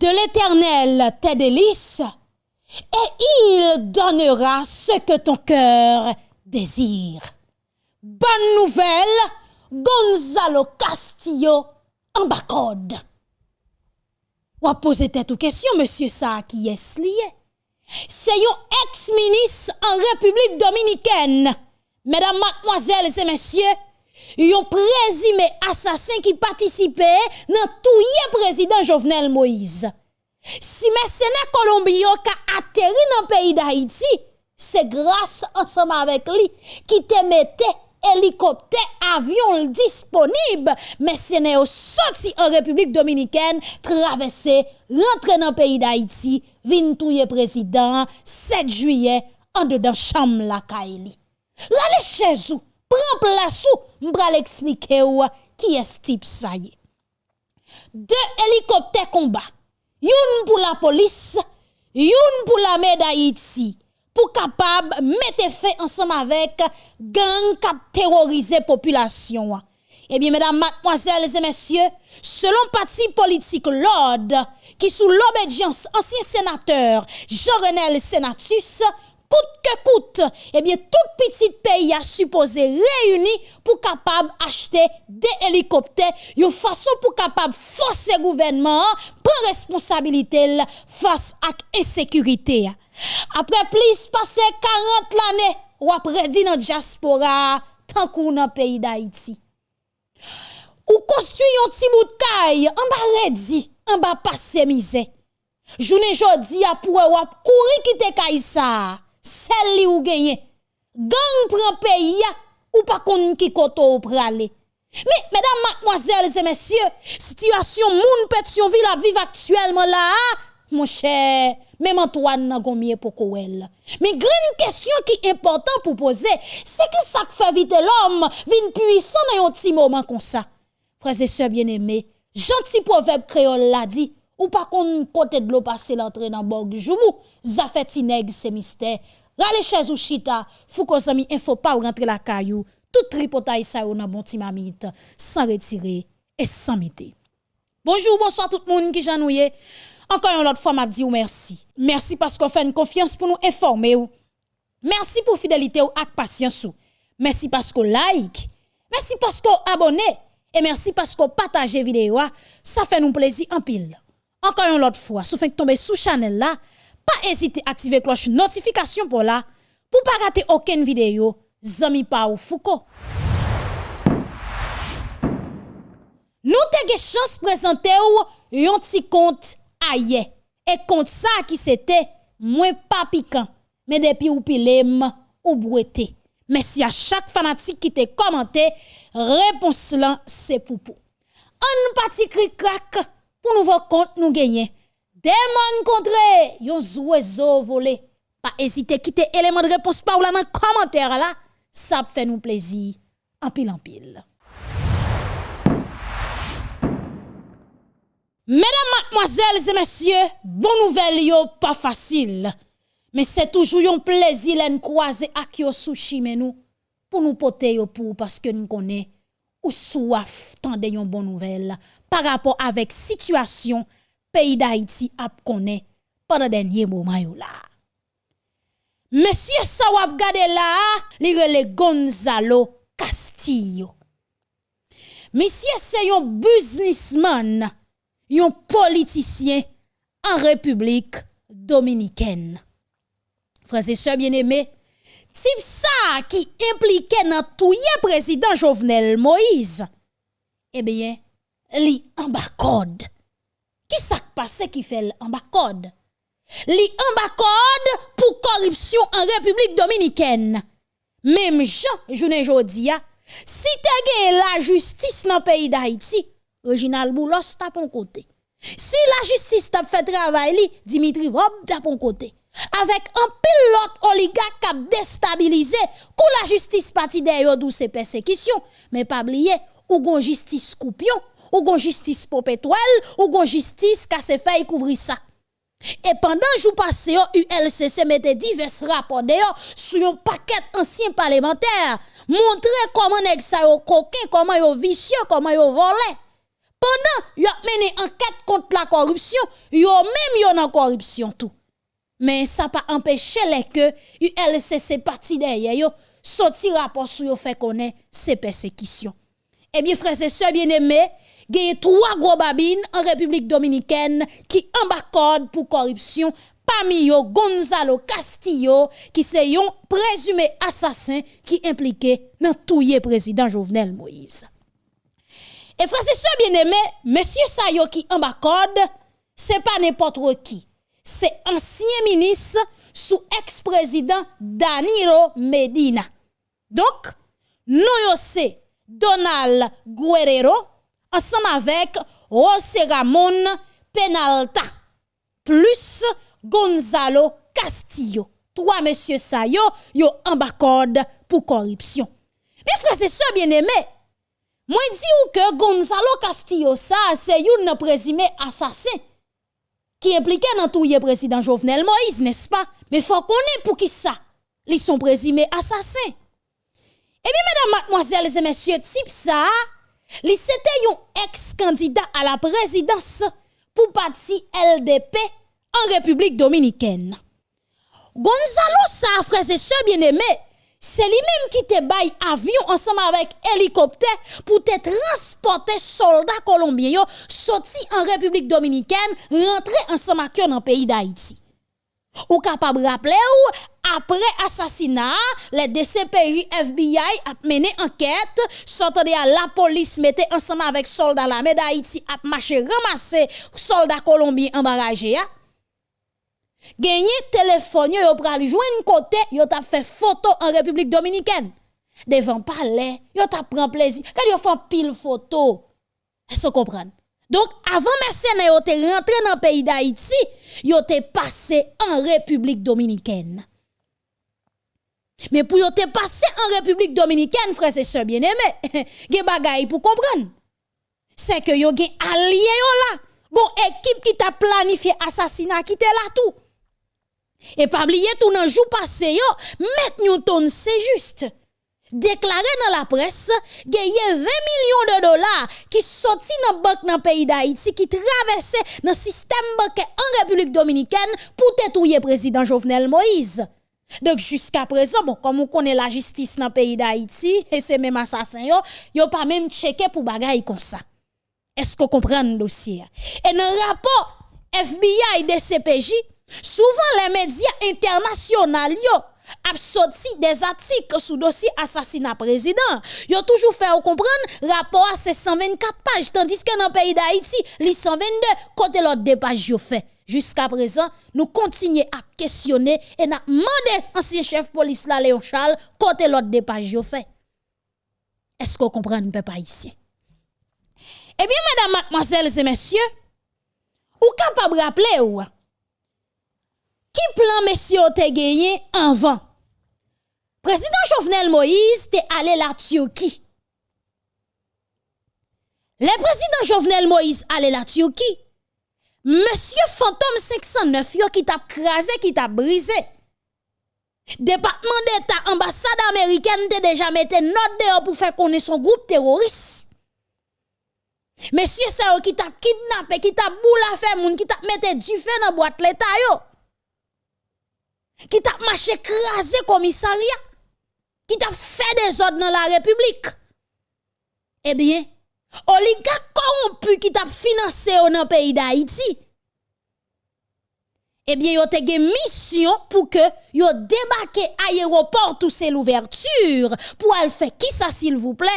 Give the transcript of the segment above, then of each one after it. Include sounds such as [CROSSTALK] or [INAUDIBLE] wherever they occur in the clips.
de l'Éternel tes délices, et il donnera ce que ton cœur désire. Bonne nouvelle, Gonzalo Castillo en bacode. Ou a posé tête aux questions, monsieur ça qui est lié? C'est un ex-ministre en République dominicaine. Mesdames, mademoiselles et messieurs, un présumé assassin qui participait dans tout président Jovenel Moïse. Si mercenaires colombiens qui atterri dans le pays d'Haïti, c'est grâce ensemble avec lui qui te mettait hélicoptère, avion disponible, mercenaires sorti en République dominicaine, traversé, rentré dans le pays d'Haïti, vin touye président 7 juillet en dedans chambre la Kaili. Rale chez vous, prends place ou, m'bral expliquer qui est ce type ça y. Deux hélicoptères combat Youn pour la police, youn pour la d'Haïti, pour capable mettre fait ensemble avec gang qui terroriser population. Eh bien, mesdames, mademoiselles et messieurs, selon parti politique l'ordre, qui sous l'obédience ancien sénateur Jean-Renel Senatus, coûte que coûte, eh bien, tout petit pays a supposé réuni pour capable acheter des hélicoptères, une façon pour capable forcer le gouvernement, prendre responsabilité face à l'insécurité. Après plus passé 40 années, ou après dit dans diaspora, tant qu'on dans le pays d'Haïti. Ou construit un petit bout de caille, en bas redi, en bas passé misère. Journée jodi a pour ou courir quitter caille ça celle li ou gagné. Gang prend pays ou pas kon qui koto ou prale. Mais mesdames, mademoiselles et messieurs, situation moun Pétionville à vivre actuellement là, mon cher, même Antoine n'a combien pour elle. Mais grande question qui est important pour poser, c'est que ça fait vite l'homme vin puissant dans un petit moment comme ça? Frères et sœurs bien-aimés, gentil proverbe créole l'a dit, ou pas qu'on côté de l'eau passer l'entrée dans borg joumou, ça fait tineg c'est mystère. Rale chez ou chita, fou ko zami info pas ou rentrer la caillou, tout tripotaille ça ou nan bon ti mamite, sans retirer et sans miter. Bonjour, bonsoir tout le monde qui janouye. Encore une autre fois, m'a dit ou merci. Merci parce qu'on fait une confiance pour nous informer ou. Merci pour fidélité ou ak patience ou. Merci parce qu'on like. Merci parce qu'on abonne. Et merci parce qu'on partage vidéo. Ça fait nous plaisir en pile. Encore une autre fois, si vous tomber sous channel là, pas à activer cloche notification pour là, pas rater aucune vidéo. Zami pa ou Foucault. Nous avons chance de présenter un petit compte aïe. Et compte ça qui c'était moins pas piquant, mais depuis ou pilem ou broueté. Merci à chaque fanatique qui te commenté, réponse là pour pour. Un petit cri pour nouveau compte nous gagner. Demande contre yon oiseau volé. Pas hésiter quitter élément de réponse par là dans commentaire là, ça fait nous plaisir en pile en pile. Mesdames, mademoiselles et messieurs, bonne nouvelle yo pas facile. Mais c'est toujours un plaisir de croiser ak yo sushi nous pour nous porter pour parce que nous connaissons ou soif tande yon bonne nouvelle par rapport avec situation pays d'Haïti ap connaît pendant dernier moment là. Monsieur sa wap gade là, Gonzalo Castillo. Monsieur c'est un businessman, un politicien en République dominicaine. Frères et sœurs bien-aimés, type ça qui impliquait dans tout président Jovenel Moïse, eh bien, li en bas code. Ki sak pase ki fel an bakod? Li an bakod pou koripsyon an Republik Dominiken. Mem jan jounen jodi ya, si te ge la justis nan peyi da Haiti, Reginald Boulos ta pon kote. Si la justis ta fe travay li, Dimitri Rob ta pon kote. Avèk an pil lot oligak kap destabilize, kou la justis pati deyo dou se persekisyon, men pa bliye ou gon justis koupyon, ou gon justice popétoile, ou gon justice qui se fait couvrir ça. Et pendant jour passé, ULCC mettait divers rapports d'ailleurs sur un paquet ancien parlementaire, montrer comment nèg ça yo coquin, comment yo vicieux, comment yo volé. Pendant yo mené enquête contre la corruption, yo même yo dans corruption tout. Mais ça pas empêché les que ULCC parti derrière yo sorti rapport sur yo fait connaître ces persécutions. Eh bien frères et sœurs bien-aimés, y a trois gros babines en République dominicaine qui embarquent pour corruption parmi Gonzalo Castillo qui c'est un présumé assassin qui impliqué dans tout président Jovenel Moïse. Et frère, c'est ça bien aimé, monsieur Sayo qui embarquent, c'est pas n'importe qui. C'est ancien ministre sous ex-président Danilo Medina. Donc, nous c'est Donald Guerrero ensemble avec José Ramon Penalta plus Gonzalo Castillo. Trois messieurs ça yo, yo pour corruption. Mais frère, c'est ça bien aimé. Moi dis ou que Gonzalo Castillo ça c'est un présumé assassin qui impliqué dans tout le président Jovenel Moïse, n'est-ce pas? Mais faut qu'on ait pour qui ça? Ils sont présumés assassins. Eh bien, mesdames, mademoiselles et messieurs, type ça, li c'était un ex-candidat à la présidence pour parti LDP en République dominicaine. Gonzalo sa frère et sœurs bien-aimés, c'est lui-même qui te baille avion ensemble avec hélicoptère pour te transporter soldats colombiens sorti en République dominicaine, rentrer ensemble avec dans le pays d'Haïti. Ou capable rappeler ou après assassinat, les DCPJ FBI a mené enquête, sortant de la police mettait ensemble avec soldats la d'Haïti a marché ramasser soldats colombiens embarrassés. Gagné téléphone yo pral joindre côté yo t'a fait photo en République dominicaine. Devant palais, yo t'a prend plaisir. Quand yo fait pile photo. Est-ce comprenez? Donc avant mercenaires yo te rentré dans le pays d'Haïti, yo te passé en République dominicaine. Mais pour te passé en République dominicaine, frère et sœurs bien-aimés, [LAUGHS] gen bagay pour comprendre. C'est que yo gen allié là, gon équipe qui t'a planifié assassinat qui te là tout. Et pas oublier tout dans jour passé yo, met Newton c'est juste. Déclaré dans la presse, a 20 millions de dollars qui sorti dans banque dans pays d'Haïti qui traversent dans système bancaire en République dominicaine pour détruire président Jovenel Moïse. Donc jusqu'à présent, bon, comme on connaît la justice dans le pays d'Haïti, et c'est même assassin yo, yo pas même checké pour bagaille comme ça. Est-ce qu'on comprend le dossier? Et dans le rapport FBI de CPJ, Souvent, les médias internationaux ont sorti des articles sous dossier assassinat président. Ont toujours fait comprendre rapport à ces 124 pages, tandis que dans le pays d'Haïti, les 122, côté l'autre des pages fait. Jusqu'à présent, nous continuons à questionner et nous demandé ancien chef police là, Léon Charles, côté l'autre des pages fait. Est-ce qu'on comprend pas ici? Eh bien, mesdames, mademoiselles et messieurs, ou capable de rappeler ou, qui plan monsieur te gagné avant? Président Jovenel Moïse te allé la Turquie. Le président Jovenel Moïse allé la Turquie. Monsieur Fantôme 509 yo qui t'a crasé, qui t'a brisé. Département d'État, ambassade américaine te déjà mette note dehors pour faire connaître son groupe terroriste. Monsieur ça qui t'a kidnappé, qui t'a boule à faire moun, qui t'a mette du feu dans boîte l'état yo qui t'a marché crasé commissariat, qui t'a fait des ordres dans la République. Eh bien, oligarque corrompu qui t'a financé dans le pays d'Haïti. Eh bien, yo te une mission pour que yo à l'aéroport tout c'est l'ouverture pour aller faire qui ça s'il vous plaît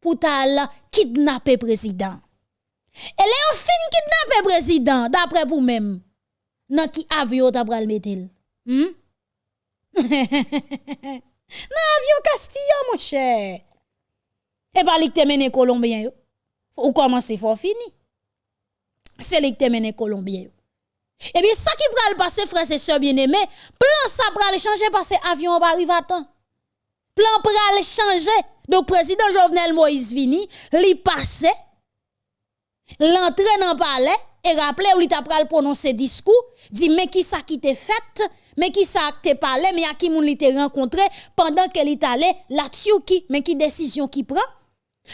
pour tal kidnapper président. Et les fin kidnapper président d'après vous même. Nan qui avion t'a pral mettre? Hmm? [LAUGHS] non, avion Castilla, mon cher. Et pas li te mené Colombien Ou commencer fort fini? C'est li te mené Colombien. Et bien, ça qui pral passer, frère et sœurs bien-aimés, plan ça pral changer parce que avion va arriver à temps. Plan pral changer. Donc, président Jovenel Moïse vini, li passe, l'entrée dans le palais, et rappelez où il t'a pral prononcer discours, dit, mais qui ça qui te fait, mais qui ça te parlé, mais à qui moun li te rencontré? Pendant qu'elle est allé la Turquie, mais qui décision qui prend,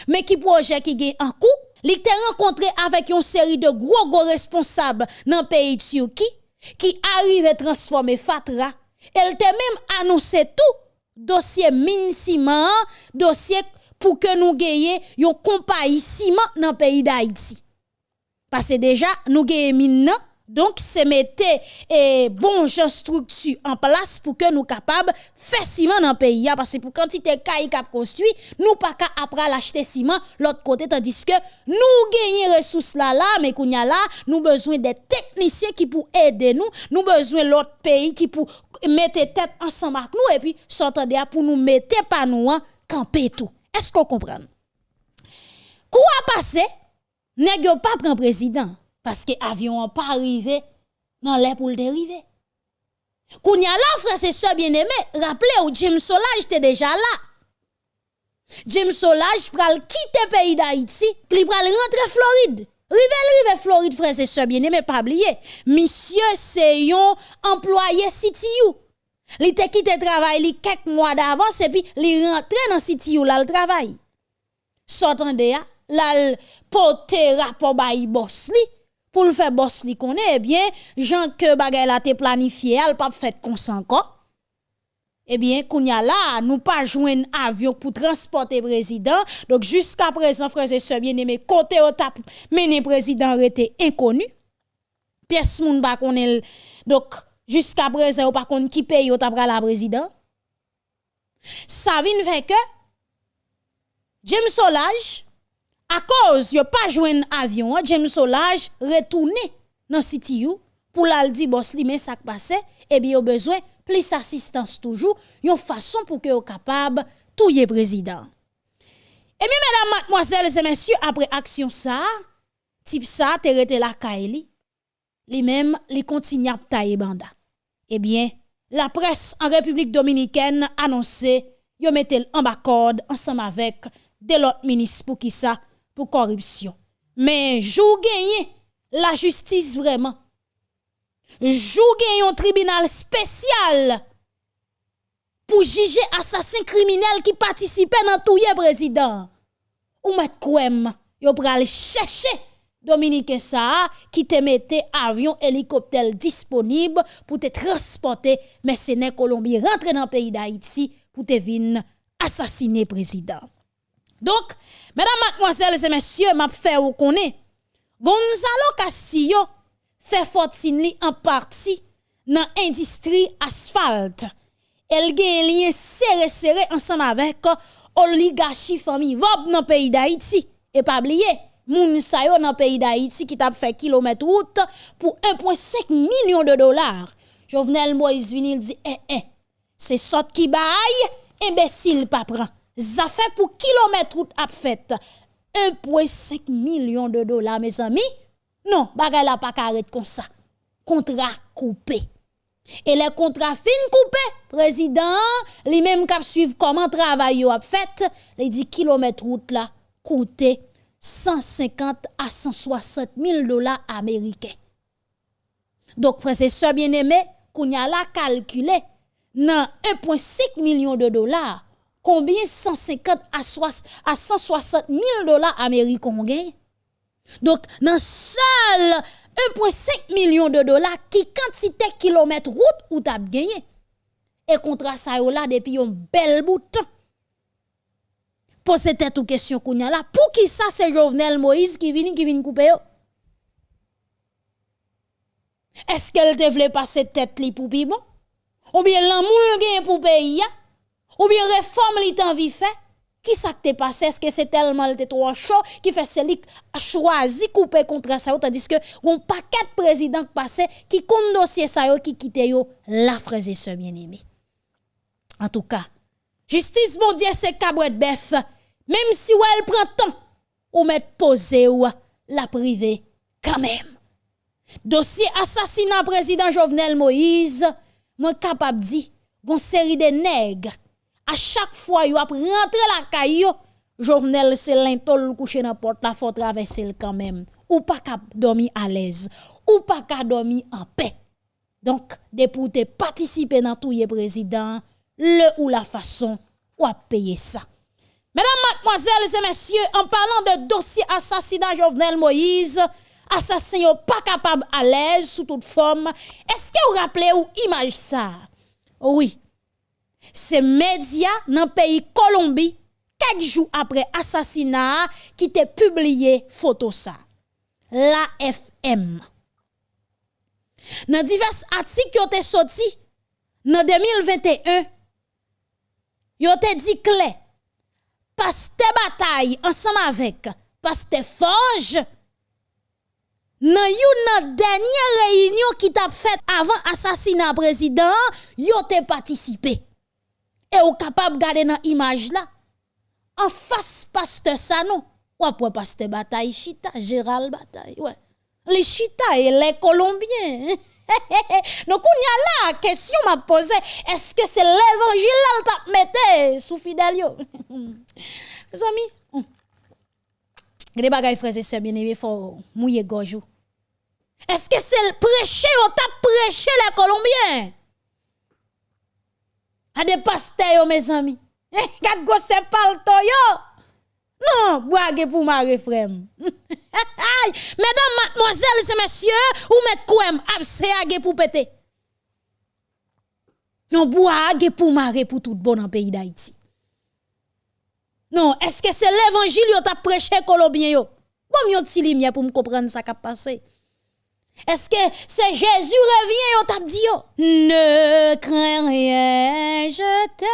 mais qui projet qui gagne en coup, li te rencontré avec une série de gros gros responsables dans le pays de Turquie qui? Arrive à transformer Fatra. Elle te même annoncé tout dossier mine ciment, dossier pour que nous gagnions une compagnie dans le pays d'Haïti. Parce que déjà, nous gagnons mine donc, c'est mettre et bon structure en place pour que nous capables faire ciment dans le pays parce que pour quantité caille cap construit, nous pas qu'à après l'acheter ciment l'autre côté tandis que nous gagnons ressources là là mais qu'on a là, nous besoin des techniciens qui pour aider nous, nous besoin l'autre pays qui pour mettre tête ensemble avec nous et puis s'entendre pour nous mettre pas nous camper tout. Est-ce qu'on comprend? Quoi passer? Nèg pas prendre président? Parce que l'avion n'a pas arrivé dans l'air pour le dériver. Kounya là, frère, c'est ça bien aimé. Rappelez vous Jim Solage était déjà là. Jim Solage pral quitter le pays d'Haïti, il pral rentrer Floride. Rive, rive Floride, frère, c'est ça bien aimé, pas oublier. Monsieur, c'est un employé CTU. Il te quitté travail li quelques mois d'avance et puis il rentre dans CTU là le travail. S'entendez, là, porte rapport bayi boss li pour le faire boss li connaît eh bien Jean que bagay la te planifié elle pas fait comme ça eh bien kounya là nous pas joindre avion pour transporter président. Donc jusqu'à présent frères et sœurs bien-aimés côté au tap mené président était inconnu. Pièce moun ba connaît donc jusqu'à présent pas connaît qui paye au tap la président. Ça vient fait que Solage à cause a pas un avion, hein, James Solage retourné dans City pour la dire boss li mais ça passe et bien a besoin plus assistance toujours, une façon pour que capable touyer président. Et bien mesdames, mademoiselles et messieurs, après action ça, type ça te rete la kaili, li même li continue à tailler banda. Eh bien, la presse en République dominicaine annoncé yo mettel en corde ensemble avec de l'autres ministres pour qui ça pour corruption. Mais jou gagné la justice vraiment. Jou gagné un tribunal spécial pour juger assassin criminel qui participait dans tout président. Ou met kouem, yo pral chercher Dominique ça qui te mettait avion hélicoptère disponible pour te transporter mercenaires colombiens rentrer dans le pays d'Haïti pour te venir assassiner président. Donc, mesdames, mademoiselles et messieurs, m'a fait ou connaît. Gonzalo Castillo fait fortune en partie dans l'industrie asphalte. Elle gagne un lien serré serré ensemble avec oligarchie famille Vob dans pays d'Haïti. Et pas oublier, moun sa yo dans pays d'Haïti qui t'a fait kilomètre route pour 1,5 million de dollars. Jovenel Moïse Vinil dit, eh, eh, c'est sot qui baille, imbécile pas prend ça fait pour kilomètre route a fait 1,5 million de dollars, mes amis. Non, bagay la pas carré comme ça. Contrat coupé. Et les contrats fin coupé, président, lui même cap suivre comment travail a fait, les 10 kilomètres route là coûté 150 à 160 000 dollars américains. Donc, frère, c'est ça bien aimé, qu'on a la calculé, dans 1,5 million de dollars, combien 150 à, 160 000 dollars américains ont gagné. Donc, dans seul 1,5 million de dollars, qui quantité kilomètre route ou t'as gagné? Et contre ça, là, depuis un bel bout de temps. Posez tête ou question qu'on. Pour qui ça, c'est Jovenel Moïse qui vient qui vient couper Est-ce qu'elle devait passer tête li pour bon? Ou bien l'amour gagne pour pays? Ou bien réforme li tan vi fait. Qui ça t'est passé? Est-ce que c'est tellement le trop chaud qui fait celui a choisi couper contre ça tandis que un paquet de présidents passé qui dossier ça yo qui quitte yo? La frère et sœur bien-aimé en tout cas justice bon Dieu c'est cabret bœuf. Même si ou elle prend temps ou mettre poser ou la privée quand même. Dossier assassinat président Jovenel Moïse moi capable dit une série de nègres à chaque fois yo ap rentre la caillou journal c'est l'intol couché dans porte la faut traverser quand même. Ou pas qu'à dormir à l'aise. Ou pas qu'à dormir en paix. Donc de pour participer dans tout président le ou la façon ou à payer ça. Mesdames, mademoiselles et messieurs, en parlant de dossier assassinat Jovenel Moïse, assassin pas capable à l'aise sous toute forme, est-ce que vous rappelez ou image ça? Oui. C'est média dans le pays Colombie, quelques jours après assassinat, qui t'a publié photo ça. L'AFM. Dans divers articles qui ont été sortis, en 2021, ils ont dit clair paste bataille ensemble avec paste forge dans une dernière réunion qui t'a fait avant assassinat président, yo te participé. Et ou capable garder dans image là. En face pasteur ça non. Ou après pasteur bataille chita, Gérald bataille. Ouais. Les chita et les colombiens. [LAUGHS] Donc, on y a là, question m'a posé, est-ce que c'est l'évangile là t'a mette sous Fidelio? Mes [LAUGHS] amis, les bagages frères et sœurs bien aimés, faut mouiller gorge. Est-ce que c'est le prêcher, on t'a prêché les Colombiens? A des pasteurs, mes amis. Kat go se palto yo. Non, boage pour ma frère. [LAUGHS] Mesdames, mademoiselles et messieurs, ou met kouem abseage pour péter? Non, boage pour marrer pour tout bon en pays d'Haïti. Non, est-ce que c'est l'évangile qui t'a prêché colombien yo? Bon, yon ti lumière pour me comprendre ça qui a passé. Est-ce que c'est Jésus revient yo t'a dit yo? Ne crains rien, je t'aime.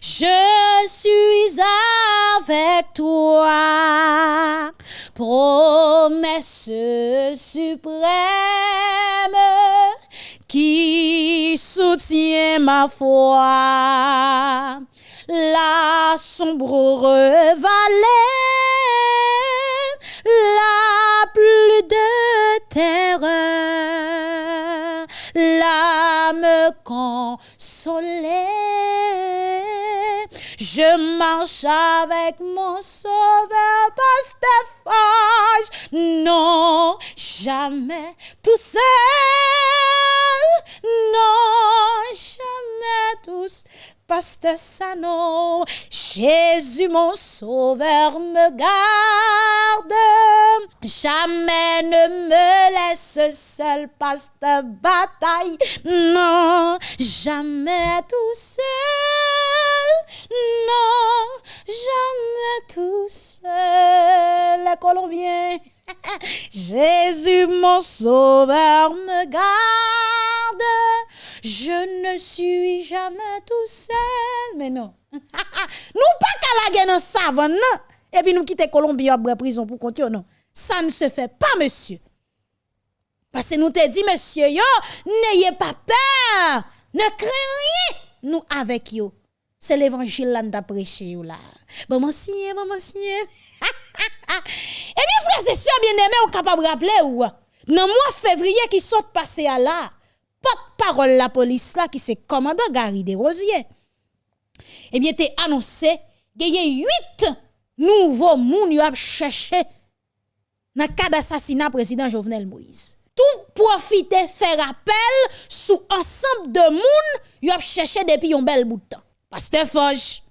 Je suis avec toi. Promesse suprême qui soutient ma foi la sombre vallée, la terreur, l'âme consolée. Je marche avec mon sauveur, Pasteur Non, jamais tout seul. Non, jamais tout seul Pasteur Sano, Jésus mon sauveur me garde. Jamais ne me laisse seul, pasteur bataille. Non, jamais tout seul. Non, jamais tout seul. Les Colombiens. [LAUGHS] Jésus mon sauveur me garde. Je ne suis jamais tout seul. Mais non. [LAUGHS] nous pas qu'à la dans savane. Et puis nous quitter Colombie après prison pour continuer, non. Ça ne se fait pas, monsieur. Parce que nous te dit, monsieur, yo, n'ayez pas peur. Ne craignez rien. Nous avec yo. C'est l'évangile là nous prêché là. Bon, monsieur, bon, monsieur. Eh bien, frères et sœurs bien-aimés, vous capable de rappeler ou? Dans le mois février qui saute passé à là, porte-parole la police là qui c'est commandant Gary Desrosiers. Eh bien, t'es annoncé qu'il y a huit nouveaux moun ont cherché dans le cas d'assassinat président Jovenel Moïse. Tout profiter, faire appel sous ensemble de moun ont cherché depuis un bel bout de temps. Pasteur Foch,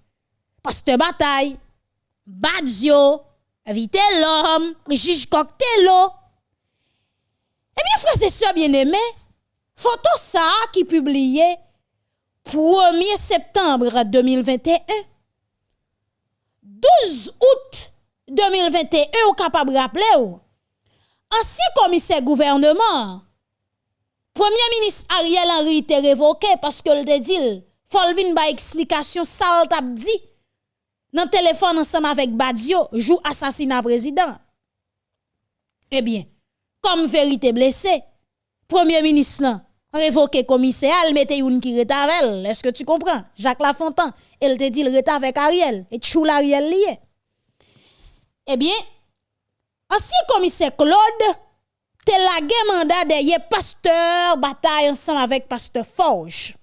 Pasteur Bataille, Badzio, Vite l'homme, juge Coctello. Eh bien, frères et sœurs bien-aimés, Photo ça qui publié 1er septembre 2021. 12 août 2021, ou capable de rappeler. Ancien commissaire gouvernement, Premier ministre Ariel Henry était révoqué parce que le dit, Folvin ba explication ça dit dans téléphone ensemble avec Badio, joue assassinat président. Eh bien, comme vérité blessée, Premier ministre révoqué commissaire, elle mettait une qui avec Est-ce que tu comprends? Jacques Lafontaine, elle te dit le reta avec Ariel et chou l'Ariel lié. Eh bien, ancien commissaire Claude, te lagué mandat de pasteur bataille ensemble avec pasteur Forge.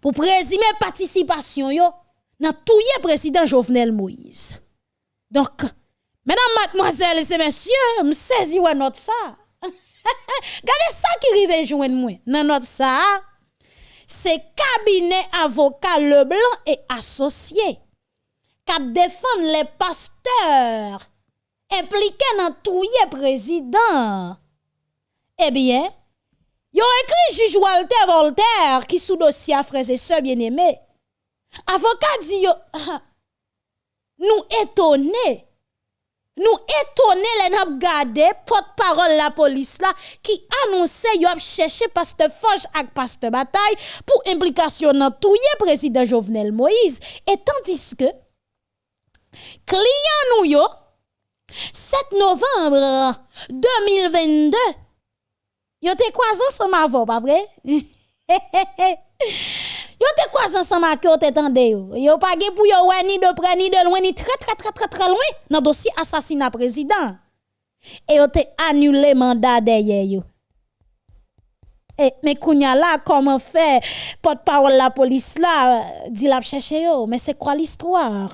Pour présumer participation yo dans tout président Jovenel Moïse. Donc, mesdames, mademoiselles et messieurs, me saisi ou notre ça. [LAUGHS] Gardez ça qui rive joindre moi. Dans notre ça, c'est cabinet avocat Leblanc et associé cap défendre les pasteurs impliqués dans tout président. Eh bien, yo écrit juge Walter Voltaire qui sous dossier frères et sœurs bien-aimés. Avocat dit [LAUGHS] nous étonnés. Nous étonnés les n'a gardé porte-parole la police là qui annonçait yo cherché pasteur Forge ak pasteur Bataille pour implication dans tout. Président Jovenel Moïse et tandis que client nous yo 7 novembre 2022 yo te croisé ensemble avant pas vrai? [LAUGHS] Yo te quoi ensemble ak yo te tande yo? Yo pas ge pour yo ni de près ni de loin ni très très très très très loin dans dossier assassinat président. Et yo te annulé mandat derrière yo. Et mais kounya là comment faire? Porte-parole la police là dit la chercher yo mais c'est quoi l'histoire?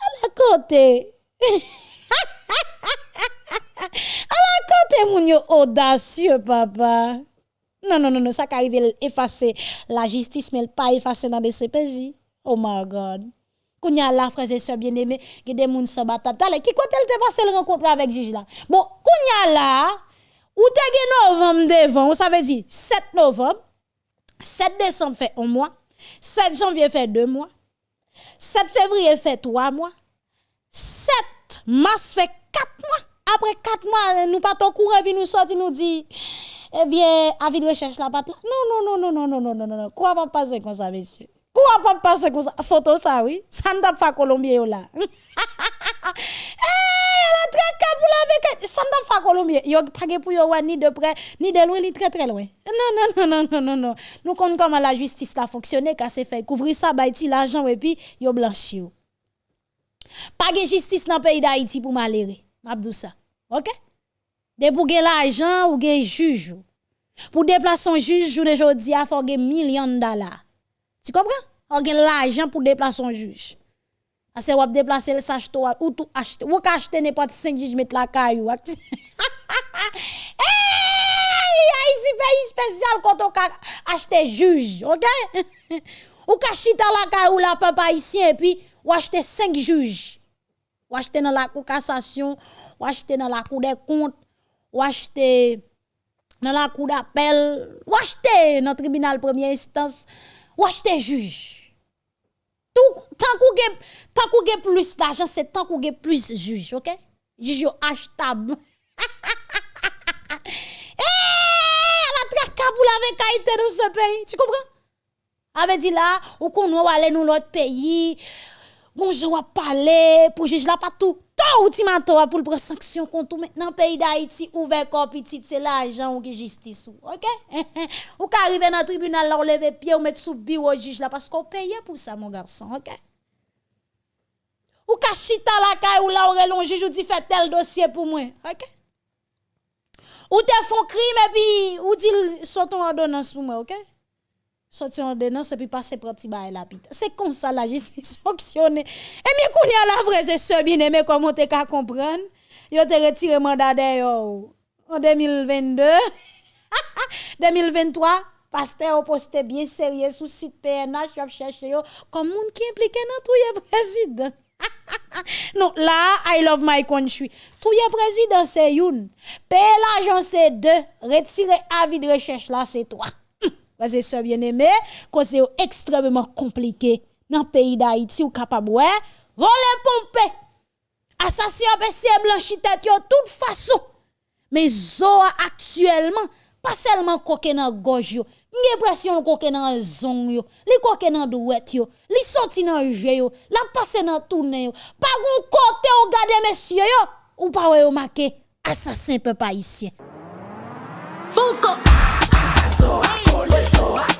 À la côté. [LAUGHS] à la côté moun yo audacieux papa. Non, non, non, non, ça qui arrive effacer la justice, mais pas effacer dans des CPJ. Oh my God. Kounya la, frères et sœurs bien-aimés, qui des moun se battent. Tale, qui côté te passé le rencontre avec juge là? Bon, kounya la, ou te novembre devant, ça veut dire 7 novembre, 7 décembre fait un mois, 7 janvier fait deux mois, 7 février fait trois mois, 7 mars fait quatre mois. Après quatre mois, nous pas courir puis nous sortir nous dit eh bien, avis de recherche la patte là. Non, non, non, non, non, non, non, non, non. Quoi va passer comme ça, monsieur? Quoi va passer comme ça? Photo ça, oui. Ça ne pas Colombien là. Eh, la pour la ne pas Colombien. Yo pas pour yo ni de près ni de loin, ni très très loin. Non, non, non, non, non, non, non. Nous comptons comment la justice la fonctionné, qu'a c'est fait couvrir ça, bah, l'argent et puis yo blanchi. Pas de justice dans le pays d'Haïti pour malhérer. M'abdou ça. OK? De pou gen l'ajan ou gen jujou. Pou deplase son juj, joun de jodi a fò gen milyon dala. Ti [LAUGHS] kompran? [LAUGHS] Ou gen l'ajan pou deplase son juj. Ase wap deplase l sach to ou tou achete. Wou ka achete 5 juj met la kayou. Ak ti. Eyyy! Haiti peyi spesyal konton ka achete juj. Ok? ou ka chita la kayou la papa isi e pi ou achete 5 juj. Ou achete nan la kou kassasyon. Ou achete nan la kou de kont ou acheter dans la cour d'appel, ou acheter dans le tribunal première instance, ou acheter juge. Tout, tant qu'on qu'on plus d'argent, c'est tant qu'on plus juge, ok? Juge achetable. [LAUGHS] Eh, la tracabou avec Haïti dans ce pays, tu comprends? Avait dit là, ou qu'on va aller dans l'autre pays, bonjour à parler, pour juge là pas tout to ultimato pour prendre sanction contre maintenant pays d'Haïti ouvert corps petit c'est l'argent ou qui justice OK? [LAUGHS] Ou ka arriver dans tribunal là lever pied ou mettre sous bureau juge là parce qu'on paye pour ça mon garçon OK? Ou ka chita la caille ou là on juge ou dit fait tel dossier pour moi OK? Ou te font crime et puis ou dit en ordonnance pour moi OK? Sortir en dénonce et puis passer pour petit bail la pite. C'est comme ça la justice [LAUGHS] fonctionne. Et bien qu'on y a la vraie c'est ce bien aimé comment tu qu'à comprendre. Yo te retiré mandat d'ailleurs en 2022 2023 [LAUGHS] pasteur posté bien sérieux sous site PNH a cherché yo comme monde qui impliqué dans tout président. [LAUGHS] non, là, I love my country. Tout le président, c'est une. Payer l'argent, c'est deux. Retirer avis de recherche, là, c'est trois. Frères et sœurs bien-aimés, c'est extrêmement compliqué dans le pays d'Haïti ou capable ouais, voler pomper. Assassin PC blanchi tête de toute façon. Mais zo actuellement pas seulement coquin dans gorge yo, j'ai l'impression coquin dans zon yo, li coquin dans douette yo, li sorti dans jeu yo, la passe dans tourner yo. Pas gon côté ou gade messieurs yo ou pas ouais marqué assassin peuple haïtien. Foucault pessoa.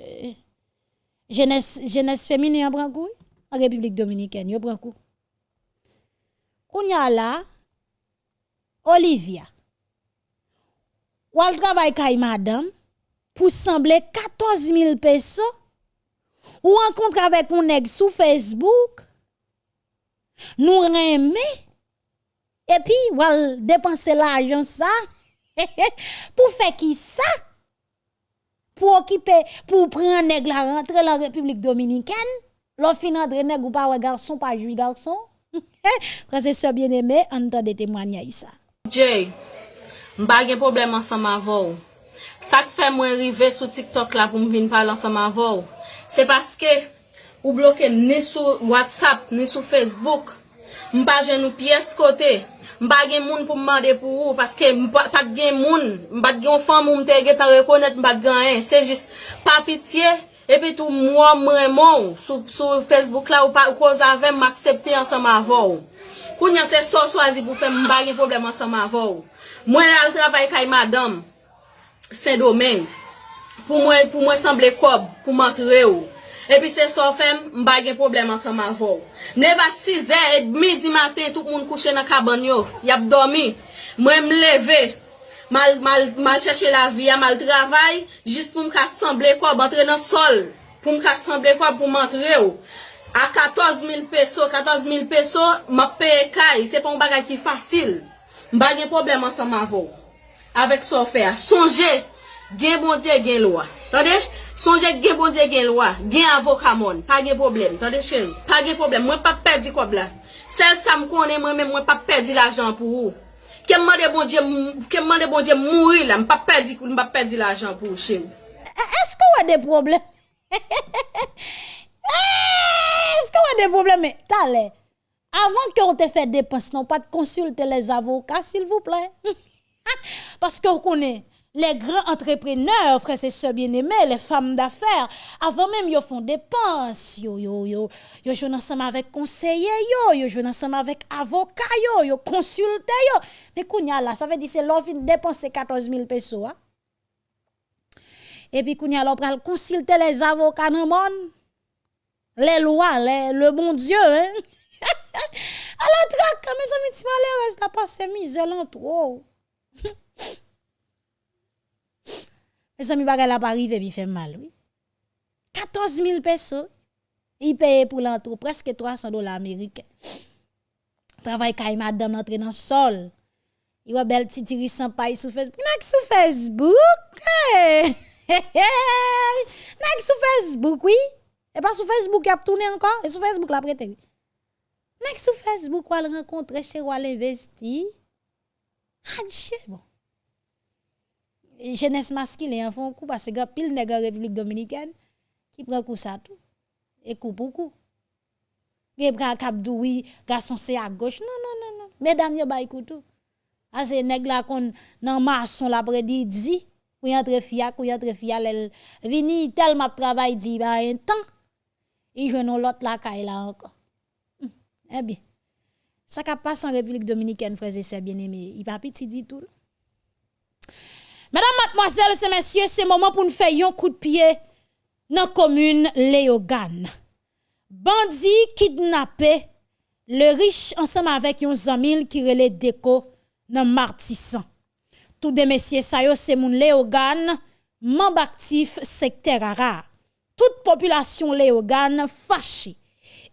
Euh, jeunesse, jeunesse féminine en en République dominicaine, yo coup. Kounya là, Olivia, ou al travail kay madame pour sembler 14 000 pesos ou rencontre avec un nèg sur Facebook, nous remet et puis ou al dépenser l'argent ça [LAUGHS] pour faire qui ça? pour occuper, pour prendre nèg la rentrer la République dominicaine. L'on fin entre nèg ou pas garçon, pas juif garçon. [LAUGHS] Frère et sœurs bien-aimés, entendez témoigner ça. Jay, m'pa gen problème ensemble avec ça qui fait moi arriver sur TikTok là pour me venir parler ensemble avec c'est parce que ou bloqué ni sur WhatsApp ni sur Facebook. M'pa gen nou pièce côté. mba gen moun pou mwande pou ou, paske mba pat gen moun, mba gen fan moun te ge tan rekonet mba gen en, se jis pa pitiye, epi tou mwa mreman, sou, sou Facebook la ou pa ou koz avem m'aksepte ansan ma vou. Koun yan se so swazi pou fe mba gen problem ansan ma vou. Mwen al travay kay madame sen domen, pou mwen, pou mwen semble kob, pou mwen kre ou. Epi se so fem, mba gen problem ansan ma vou. Mleva 6 e, et midi matin, tout moun kouche nan kaban yo. Yap dormi. Mwen mleve, mal, mal, mal chèche la vi, mal travay, jist pou mka semble kwa bantre nan sol. Pou mka semble kwa pou mantre yo. A 14000 peso, 14000 peso, m'a peye kay. Se pou mba gen ki fasil. Mba gen problem ansan ma vou. Avek so fe a. Sonje. Gen bondye gen lwa. Tande? Sonje gen bondye gen lwa. Gen avokamon. Pa gen problem. Tande chen? Pa gen problem. Mwen pa perdi kob la. Sel sam konen mwen men mwen pa perdi l'ajan pou ou. Kem man de bondye bon, bon mouri la. Mwen pa perdi, perdi l'ajan pou ou chen. Esko wè de problem? Esko wè de problem? Tale. Avant ke on te fè depens nan. Pat konsulte les avokat s'il vous plè. Paske w konen. Les grands entrepreneurs, frères et sœurs bien-aimés, les femmes d'affaires, avant même ils font dépenses, yo yo yo, yo jouent ensemble avec conseillers yo, yo jouent ensemble avec avocats yo, yo yo. Mais kounya là, ça veut dire c'est l'offre dépenser 14 000 pesos. Hein? Et puis, qu'on y a l'opéra, consulter les avocats dans le monde. Les lois, le bon Dieu, hein. [LAUGHS] Alors, traque, mes amis, tu m'as reste à passer misère en trop. [LAUGHS] Mes amis, bagay la pas arrivé, puis fait mal, oui. 14 000 personnes. Il paye pour l'entrée presque 300 dollars américains. Travail kay madame entre dans le sol. Il y a belle petite sans paille sur Facebook. Nak sur Facebook. Hey. [LAUGHS] Nak sur Facebook, oui. Et pas sur Facebook, il a tourné encore. Et sur Facebook, la prêté. Nak sur Facebook, on va rencontrer chez ou investi. Adieu, bon. Jeunesse masculine, en font coup parce que pile nèg République dominicaine qui prend coup ça tout. Et coup pour coup. Gen kap dou oui, garçon c'est à gauche. Non non non non. Mesdames yo bay koutou. A se nèg la kon nan maçon l'après-midi, pou entre fia, pou entre fia elle vini tel m'a travail di ba un temps. Et je non l'autre la kay là encore. Hum, eh bien. Ça qui passe en République dominicaine, frères et sœurs bien-aimés, il pas petit dit tout. Mesdames, mademoiselles et messieurs, c'est moment pour nous faire un coup de pied dans la commune Léogane. Bandi kidnappé, le riche ensemble avec un zamil qui relait déco dans Martissan. Tout des messieurs ça c'est moun Léogane, membre actif secteur rara. Toute population Léogane fâchée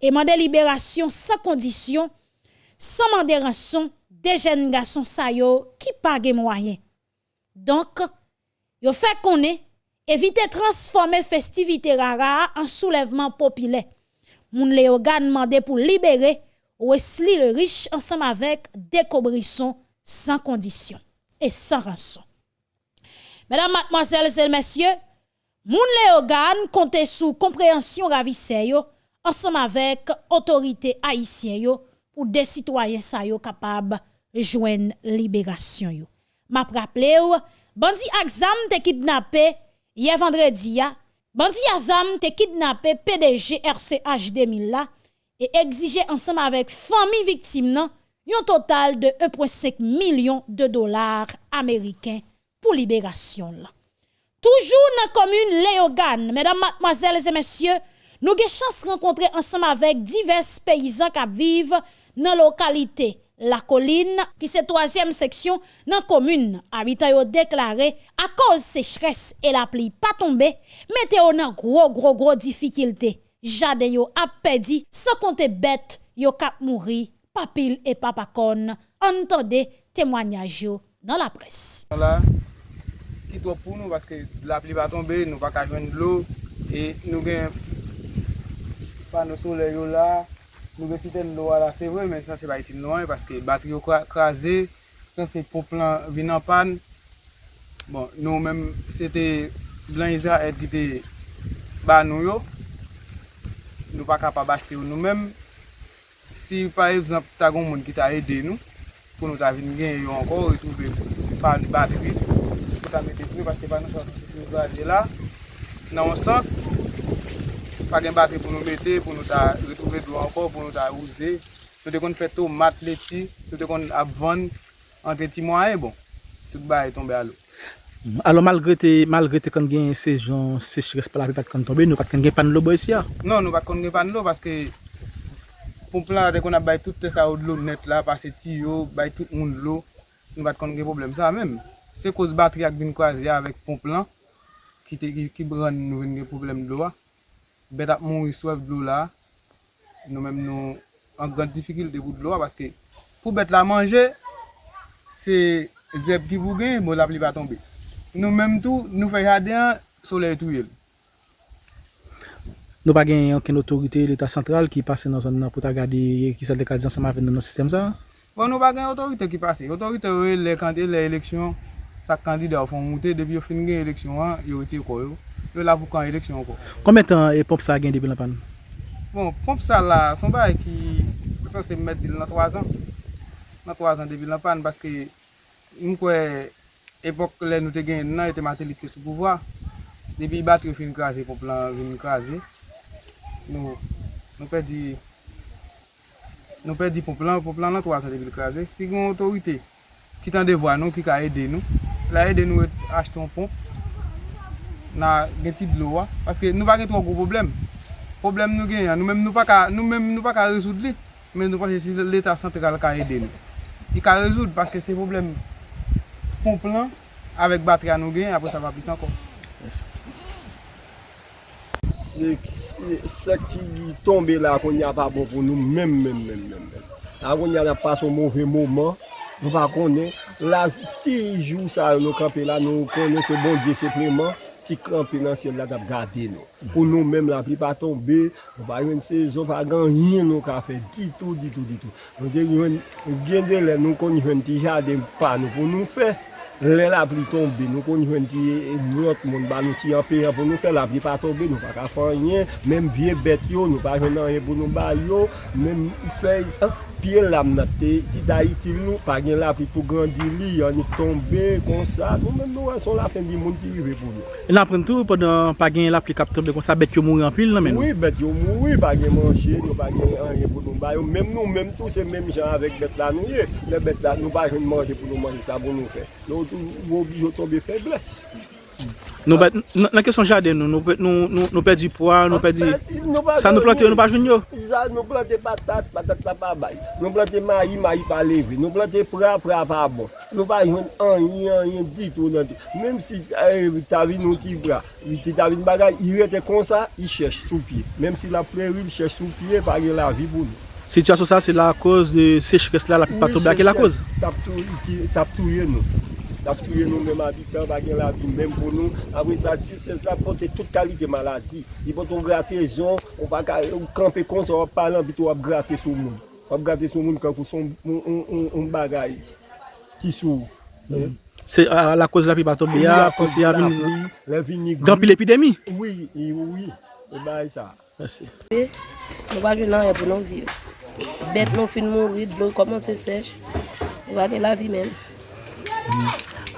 et mandé libération sans condition, sans mandé rançon des jeunes garçons ça qui pague moyen. Donc, yo fait qu'on est éviter transformer festivité rara en soulèvement populaire. Moun Léogan demandé pour libérer Wesley le riche ensemble avec Décobrisson sans condition et sans rançon. Mesdames, mademoiselles et messieurs, Moun Léogan compte sous compréhension ravissée ensemble avec autorité haïtienne pour des citoyens capables joindre libération. m'a rappelé ou, bandi Axam te kidnappé hier vendredi ya, bandi Azam te kidnappé PDG RCH 2000 là et exigé ensemble avec famille e victime nan un total de 1.5 million de dollars américains pour libération là. Toujours dans la commune Léogan mesdames, mademoiselles et messieurs, nous avons chance de rencontrer ensemble avec divers paysans qui vivent dans la localité. la colline, qui c'est troisième section dans la commune. Habitants ont déclaré, à cause sécheresse et la pluie pas tombé météo nan gros gros gros difficulté. Jade yo a perdu, sans compter bête, yo kap mouri, papil et papacon. Entendez témoignage yo dans la presse. Voilà, qui doit pour nous parce que la pluie va tomber, nous va pas de l'eau et nous gagnons pas nos soleil là. nou be fiten lo ala se vwe, men sa se ba iti lo an, paske batri yo krasi, kan se pou plan vinan pan, bon, nou men, se te blan izra et ki te ba nou yo, nou pa kapab achete yo nou men, si par exemple ta goun moun ki ta ede nou, pou nou ta vin gen yo anko, tou be pan batri, pou ta mette pou paske pa nou sa se vwe la, nan an sens, pa gen batri pou nou mette, pou nou ta retouve dlo anko, pou nou ta ouze. Nou te kon fè tou mat leti, nou te kon apvan, antre ti mwa e bon. Tout ba e tombe alo. Alo malgre te, malgre te kon gen sejon sechres pa la pe pat kon tombe, nou pat kon gen pan lo bo esi ya? Non, nou pat kon gen pan lo, paske pou plan la de kon ap bay tout te sa ou dlo net la, pase ti yo, bay tout moun dlo, nou pat kon gen problem sa menm. Se kouz batri ak vin kwa zi ya avek pon plan, ki, ki bran nou vin gen problem dlo wa. bet ap moun riswev dlo la, nou menm nou an gran difikil de bout dlo la, paske pou bet la manje, se zeb ki pou gen, mou la pli pa tombe. Nou menm tou, nou fe jade an, soley tou yel. Nou pa gen yon ken otorite l'Etat sentral ki pase nan zon nan pou ta gade ki sa dekadizan sa ma ven nan nan sistem sa? Bon nou pa gen otorite ki pase. Otorite yo e le kante le eleksyon, sa kandida ou fon moute debi yo fin gen eleksyon an, yo iti koyo. yo la pou kan eleksyon anko. Kome tan e pomp sa gen debi lan pan? Bon, pomp sa la, son ba e ki, san se met dil nan 3 an. Nan 3 an debi lan pan, baske mwen kwe epok le nou te gen nan, ete matelite sou pouvoa. Debi bat yo fin krasi, pomp lan vin krasi. Nou, nou pe di, nou pe di pomp lan, pomp lan nan 3 an debil krasi. Si yon otorite, ki tan devwa nou, ki ka ede nou, la ede nou et achete yon pomp, nan gen ti dlo wa. Paske nou pa gen tro gro problem. Problem nou gen ya, nou menm nou pa ka, nou menm nou pa ka rezoud li. Men nou pase si l'Etat sentral ka ede nou. I ka rezoud paske se problem pon plan avek batri an nou gen, apre sa va pis ankon. Se ki tombe la kon ya pa bon pou nou menm menm menm menm. A kon ya la pa son mouve mouman, nou pa konen. La ti jou sa nou kape la nou konen se bon diye sepleman. ti kranpe nan sèm la kap gade nou. Pou nou mèm la pli pa tombe, nou pa yon se zon pa gan yin nou ka fe, ditou, ditou, ditou. Nou de yon gen de lè nou kon yon ti jade pa nou pou nou fe, lè la pli tombe, nou kon yon ti blot moun ba nou ti anpe yon pou nou fe, la pli pa tombe, nou pa ka fan yon, mèm vie bet yo, nou pa yon nan yon pou nou ba yo, mèm fey, an, piye lam napte, ti da iti nou, pa gen la fi pou grandi li, yon ni tombe, kon sa, nou men nou an son la pen di moun ti rive pou nou. E nan pren tou, pa gen la fi kap tombe kon sa bet yo mouri an nan men nou? Oui, bet yo mouri, pa gen manche, nou pa gen an pou nou bayo, men nou men tou se men jan avek bet la nou ye, le bet la nou pa gen manje pou nou manje sa pou nou fe. Nou tou, nou obi yo tombe febles. Nou bet, nan kesyon jade nou, nou pe di poa, nou pe di... Sa nou plante, nou pa joun yo? Sa nou plante patat, patat la pa bay. Nou plante mayi, mayi pa leve. Nou plante pra, pra pa bon. Nou pa joun an, yon, dit ou nan dit, Mem si euh, ta vin nou ti pra, ti ta nou bagay, i rete konsa, i chèche sou pie. Mem si la preril chèche sou pie, pa gen la vi pou nou. Sityasyon sa, se la koz de sechkes la, la pi patou bak, e la koz? Tap touye nou. la touye nou menm abitan, bagen la vi menm pou nou, avwe sa si, se sa pote tout kalite maladi. I pote ou grate zon, ou pa ka, ou kampe kon, se wap palan, bito wap grate sou moun. Wap grate sou moun kan pou son un bagay ki sou. Se la koz la pi baton beya, konse ya vin gampi l'epidemi? Oui, oui, e bay sa. Mersi. Nou pa gen nan e pou nou viv. Bet nou fin moun rid, blou koman se sech. Nou pa gen la vi menm.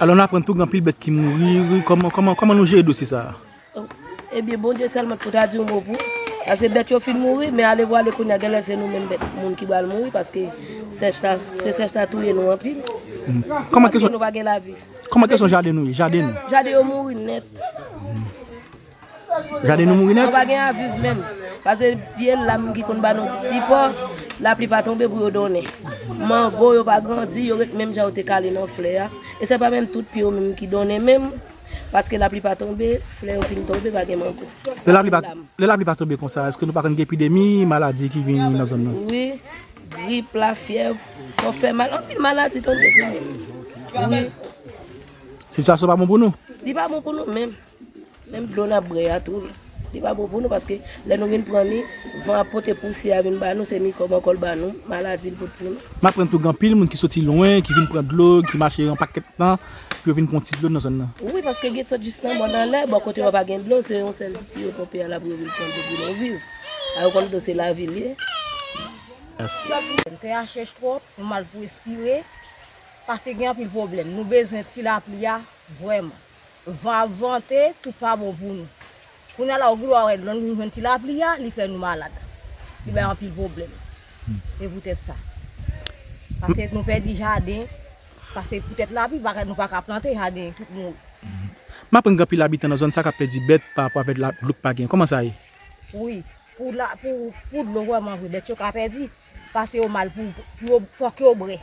Alon apren tou gampil bet ki mouri, koman nou jè dosi sa? Oh. Ebyen eh bon diye selman pou ta di ou mou pou. Ase bet yo fin mouri, men ale vo ale konya gelen se nou men bet moun ki bal mouri paske se chta touye nou anpil. Paske nou bagen la vis. Koman ke son jade nou? Jade yo mouri net. Gade nou mouri net? An bagen aviv men. Pase piye lam ki kon banon ti sipo, la pli pa tombe pou yo donen. Man go yo pa grandi, yo rek menm jan ou te kale nan fle ya. E se pa menm tout pi yo menm ki donen menm. Paske la pli pa tombe, fle yo fin tombe bagen man go. Le la pli pa tombe kon sa, eske nou pa kon epidemi, maladi ki vin nan zon nou? Oui, grip, la fiev, kon fe mal, an maladi tombe sa. Oui. Situasyon pa moun pou nou? Di pa moun pou nou menm. Mèm blon ap bre a tou. Di pa bo pou nou paske lè nou vin pran mi, van apote pousi avin ban nou, se mi koman kol ban nou, maladi l pou pou nou. Ma pren tou gampil, moun ki soti loin, ki vin pran dlo, ki mache yon paket nan, pi yo vin pran tit dlo nan zon nan. Oui, paske get sot jist nan bon nan lè, bon kote yon pa gen dlo, se yon sel diti yo kopi ala pou yo vin pran dlo pou nou viv. A yon kon do se la vil ye. Te a chèche trop, mwen mal pou espire, pase gen apil problem, nou bezwen ti la pli ya, vwèman. va vante tout pa bon pou nou. Koun ala ou glo a wèd, loun nou jwenti la pli ya, li fè nou malade. Li bè anpil problem. Hmm. E poutèt sa. Pase nou pè di jaden, pase poutèt la pli, baka nou pa ka plante jaden, tout moun. Hmm. Ma pren gapi l'habitant nan zon sa ka pè di bet pa pa pè di lout pa gen, koman sa yè? Oui, pou d'lo wè manjou bet yo ka pè di, pase yo mal pou yo bre.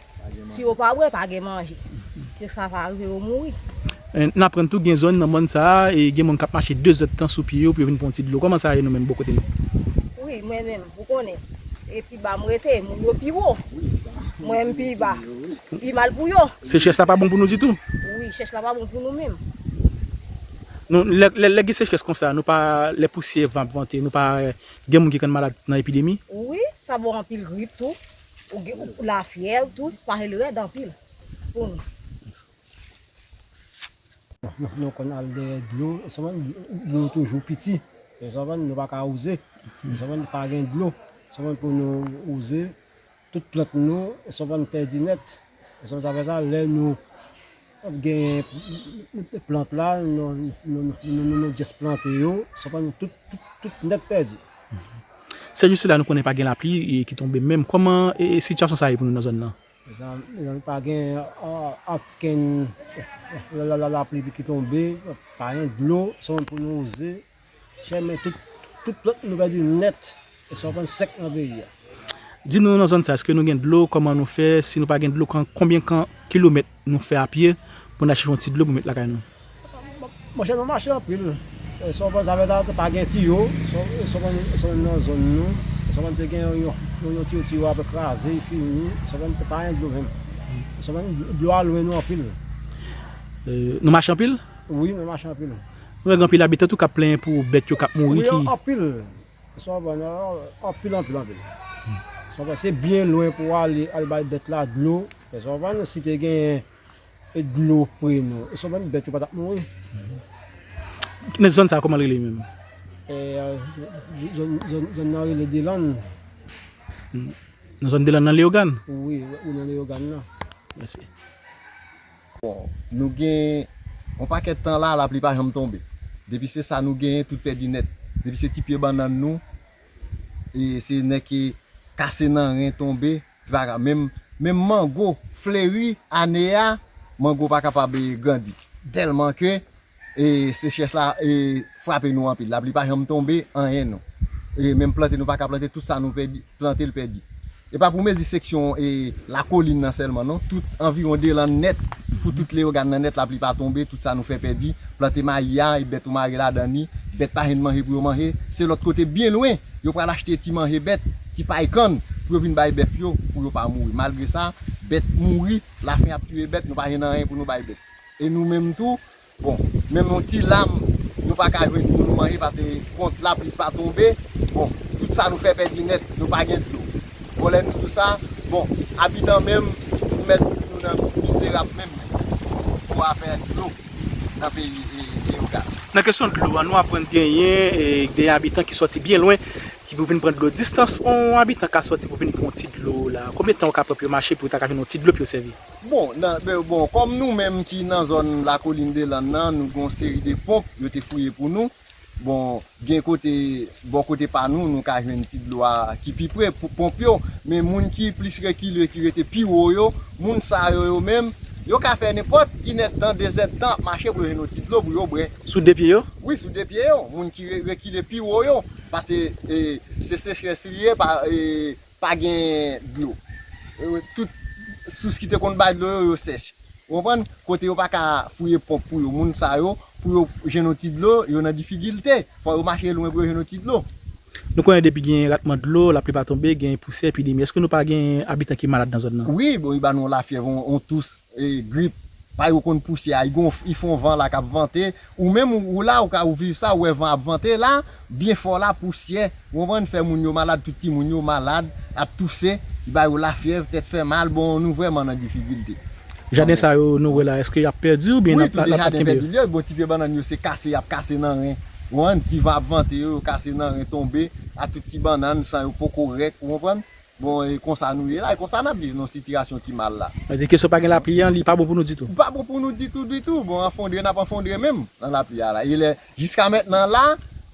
Si yo pa bre, pa gen manje. Yo sa va arrive yo moui. Eh, nan pren tou gen zon nan moun sa, e gen moun kap mache 2 zot tan sou piyo pou vin pon ti dlo. Koman sa yon nou men bo kote nou? Oui, mwen men, pou konen. E pi ba mwete, mwen yo pi wo. Mwen pi ba, pi mal pou yo. Se ches la pa bon pou nou di tou? Oui, ches la pa bon pou nou men. Nou, le ge se ches kon sa, nou pa le pousse vante, nou pa eh, gen moun ki kan malade nan epidemi? Oui, sa bo rampil grip tou. Ou la fiev, tous, pare le red rampil. Pou nou. Nou kon al de dlo, seman dlo toujou piti, seman nou pa ka ouze, seman nou pa gen dlo, seman pou nou ouze, tout plot nou, seman perdi net, seman sa veza le nou gen plant la, nou nou jes plante yo, seman nou tout net perdi. Se juste la nou konen pa gen la pli ki tombe menm, koman e sityasyon sa yi pou nou nan zon nan? Seman nou pa gen akken la, la, la pli ki tombe, pa yon dlo, son pou nou ouze, chèmen tout, tout plot nou ba di net, e son kon sek nan beyi ya. Di nou nan zon sa, eske nou gen dlo, koman nou fe, si nou pa gen dlo, konbyen kan kilomet nou fe apye, pou nan chifon ti dlo pou met lakay nou? Mwen chè nan mwache apil, e son kon zave zave pa gen tiyo, son nan zon nou, son kon te gen yon tiyo tiyo apè krasi, fini, son kon te pa yon dlo ven. Son kon dlo alwen nou apil. Euh, nou machan pil? Oui, nou machan pil. Nou e gampil abitat ou ka plen pou bet yo kap mouri ki? Oui, anpil. Son bon, ban nan, anpil, anpil, anpil. Son bon, ban, se bien loin pou al albay bet la dlo. Son ban, si te gen dlo pre nou. Son ban, bet yo patap mouri. Euh, ne zon sa koman rele men? Zon nan rele Dilan. Nan zon Dilan nan Leogan? Oui, ou nan Leogan nan. Merci. Bon, nou gen, on pa ket tan la la pli pa jom tombe. Depi se sa nou gen, tout pe net. Depi se ti pye ban nan nou, e se ne ki kase nan ren tombe, para mem, mem mango fleri ane ya, mango pa kapab grandi. Telman ke, e se chèche la, e frape nou an pil. La pli pa jom tombe, an ren nou. E mem plante nou pa ka plante, tout sa nou pe plante l pe. E pa pou mezi seksyon, e la kolin nan selman, non? Tout environ de lan net, pou tout le organ nan net la pli pa tombe, tout sa nou fe pedi, plante ma ya, e bet ou mare la dani, bet pa hen manje pou yo manje, se lot kote bien loin yo pral achete ti manje bet, ti pa ikon, pou yo vin bay bef yo, pou yo pa mouri. Malgre sa, bet mouri, la fin ap tue bet, nou pa hen nan ren pou nou bay bet. E nou menm tou, bon, menm an ti lam, nou pa ka jwen pou nou manje, pase kont la pli pa tombe, bon, tout sa nou fe pedi net, nou pa gen tlo. Bolem tout sa, bon, abitan menm, pou met nou nan mizerap menm, pou afer l'o nan peyi Eogan. Nan kesyon de l'o, an nou apren genyen de abitan ki soti bien loin, ki pou vin pren de l'o distans, an abitan ka soti pou vin pren ti de l'o la. Koumye tan ou ka propyo mache pou ta ka ven nou ti de l'o pyo sevi? Bon, nan, be, bon, kom nou menm ki nan zon la kolin de lan nan, nou gon seri de pomp, yo te fouye pou nou, Bon, gen kote, bon kote pa nou, nou ka jwen ti dloa ki pi pre, pomp yo, men moun ki plis re ki le ki rete pi woyo, moun sa yo yo men, Yo ka fè nèpot, inet tan, dezet tan, mache pou yon tit lo pou yo bre. Sou depye yo? Oui, sou depye yo. Moun ki rekile pi wo yo. Pase eh, se sechres liye pa, eh, pa gen dlo. Eh, tout sous ki te kon bay dlo yo yo sech. Wopan, kote yo pa ka fouye pop pou yo moun sa yo, pou yo jenoti dlo, yo nan difigilte. Fwa yo mache loun pou yo jenoti dlo. Nou konen depi gen ratman d'lo, la plepa tombe, gen pousse, epidemi. Eske nou pa gen abitan ki malade nan zon nan? Oui, bon, yon ba nou la fiev, on, on tous. e, grip, pa yo kon pousse ya, yi fon van la kap vante, ou menm ou, ou la ou ka ou viv sa ou e van ap vante, la, bien fon la pousse ou man fè moun yo malade, touti moun yo malade, ap tousse, yi ba yo la fiev, tèt fè mal, bon nou vreman nan difigilte. Jaden sa yo nou wè la, eske yap perdi ou bien oui, ap la kembe? Oui, tout de jaden perdi, yo bon ti pe banan yo se kase, yap kase nan ren. Ou an ti va ap vante yo, kase nan ren tombe, a tout ti banan, san yo poko rek, ou an pran? Bon, e konsa nou ye la, e konsa nan bliv nou sitirasyon ki mal la. Mwen di ke sou pa gen la pliyan, li pa bo pou nou ditou? Pa bo pou nou ditou, ditou. Bon, an fondre, nan pa fondre menm nan la pliyan la. E le, jiska maintenant la,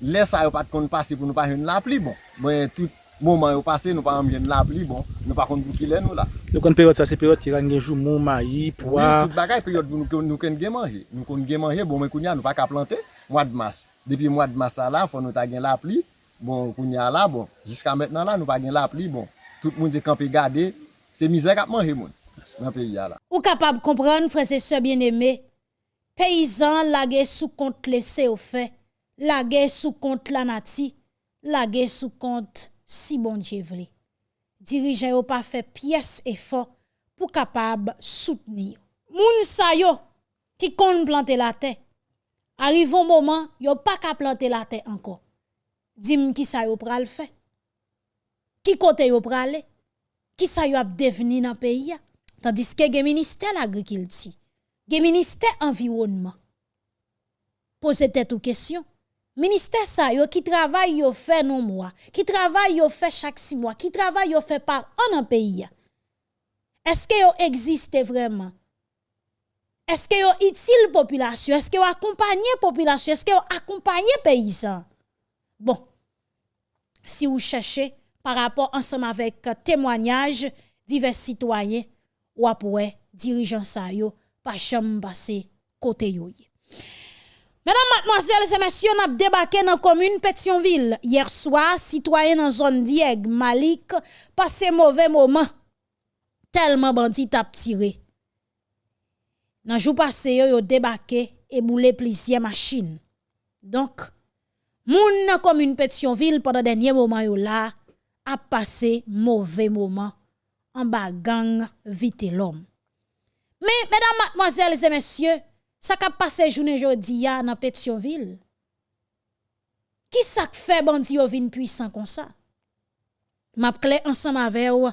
le sa yo pat kon pase pou nou pa jen la pli, bon. bon tout mouman yo pase, nou pa an jen la pli, bon. Nou pa kon pou ki le nou la. Nou kon periode sa, se periode ki ran jour, mon mayi, poa. Oui, tout bagay periode nou, nou kon gen manje. Nou kon gen manje, bon, men kon ya nou pa ka plante, mwa de mas. Depi mwa de mas sa la, fon nou ta gen la pli, bon, kon ya la, bon. Jiska maintenant la, nou pa gen la pli, bon. tout moun se kampe gade, se mizè kap manje moun nan peyi ya la. Ou kapab kompran, frese se bien eme, peyizan lage sou kont lese ou fe, lage sou kont lanati, lage sou kont si bon djevli. Dirijen yo pa fe piyes efor pou kapab soutni yo. Moun sa yo ki kon plante la te, arrivon mouman yo pa ka plante la te anko. Dim ki sa yo pral fe. Qui côté yo prale? Qui sa yo ap deveni dans pays? Tandis que gen ministère l'agriculture, gen ministère environnement. Posez tête ou question. Ministère ça yo qui travaille yo fait non mois, qui travaille yo fait chaque six mois, qui travaille yo fait par an dans pays. Est-ce que yo existe vraiment? Est-ce que yo utile population? Est-ce que yo accompagne population? Est-ce que yo accompagne paysan? Bon, si vous cherchez par rapport ensemble avec euh, témoignage divers citoyens ou après dirigeants ça yo pas jamais passer côté. Mesdames, mademoiselles et messieurs, on a débarqué dans la commune Pétionville. Hier soir, citoyen dans zone Dieg, Malik, passé mauvais moment. Tellement bandit a tiré. Dans jour passé, yo, yo débarqué et boulé plusieurs machines. Donc, moun nan commune Pétionville pendant dernier moment ap pase mouve mouman an ba gang vite lom. Me, medan matmoazel se mesye, sa ka pase jounen jodi ya nan Petionville, ki sa k fe bandi yo vin pwisan kon sa? Map kle ansan ma vew,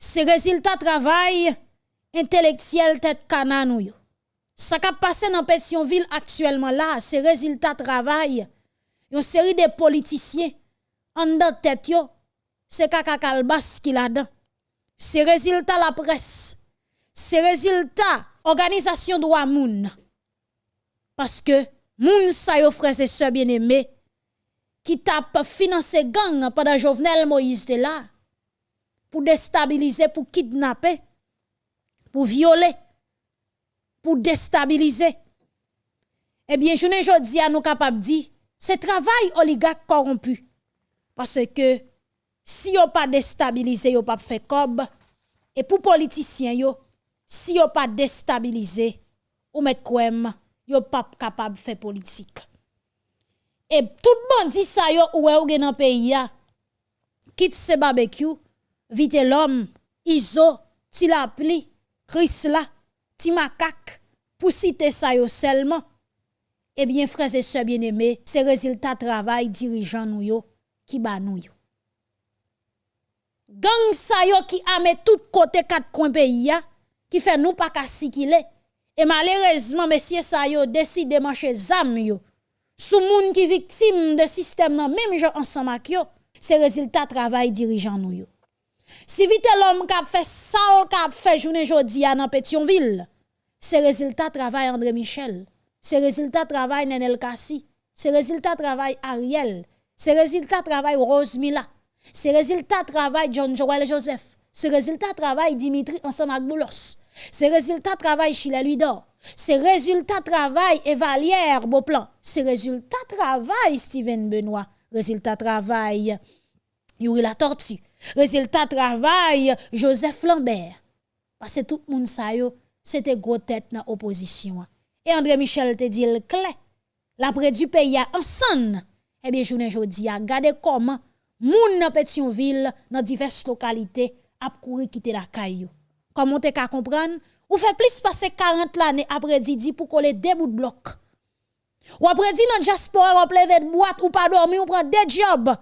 se reziltat travay inteleksyel tet kanan ou yo. Sa ka pase nan Petionville aktuelman la, se reziltat travay yon seri de politisyen en de tête yo, c'est kaka kalbas qui là dedans. C'est résultat la presse. C'est résultat organisation droit moun. Parce que moun sa yo frères et sœurs bien-aimés qui tape financer gang pendant Jovenel Moïse de là pour déstabiliser, pour kidnapper, pour violer, pour déstabiliser. Eh bien, je ne dis à nous capable dire, c'est travail oligarque corrompu. Parce que si yo pas déstabilisé, yo pas fait cob. Et pour politiciens yo, si yo pas déstabilisé, ou met kwem, yo pas capable faire politique. Et tout bandit sa yo ou ou gen pays ya, quitte ce barbecue, vite l'homme, iso, ti la pli, Chris la, ti makak, pour citer ça yo seulement. Eh bien, frères et sœurs bien-aimés, c'est résultat travail dirigeant nous yo qui ba nous. Gang sa yo qui a mis tout côté quatre coins pays qui fait nous pas qu'à Et malheureusement, messieurs sa yo décide de marcher zam yo. Sous moun qui victime de système nan même gens ensemble ak yo, c'est résultat travail dirigeant nous yo. Si vite l'homme qui fait ça, qui a fait journée jodi à dans Pétionville, c'est résultat travail André Michel, c'est résultat travail Nenel Kassi, c'est résultat travail Ariel, c'est résultat travail Rose Mila, c'est résultat travail John Joel Joseph, c'est résultat travail Dimitri ensemble avec Boulos, c'est résultat travail Chile Luidor, c'est résultat travail Evalière Beauplan, c'est résultat travail Steven Benoît, résultat travail Yuri la Tortue, résultat travail Joseph Lambert. Parce que tout le monde sa yo, c'était gros tête dans opposition. Et André Michel te dit le clé. L'après du pays a ensemble. Eh bien, journée jodi a gade comment moun dans Pétionville, dans diverses localités, a couru quitter la caillou. Comment te ka comprendre? Ou fait plus passer 40 l'année après Didi pour coller deux bouts de bloc. Ou après dit dans diaspora, ou plein de boîte, ou pas dormir, ou prend des jobs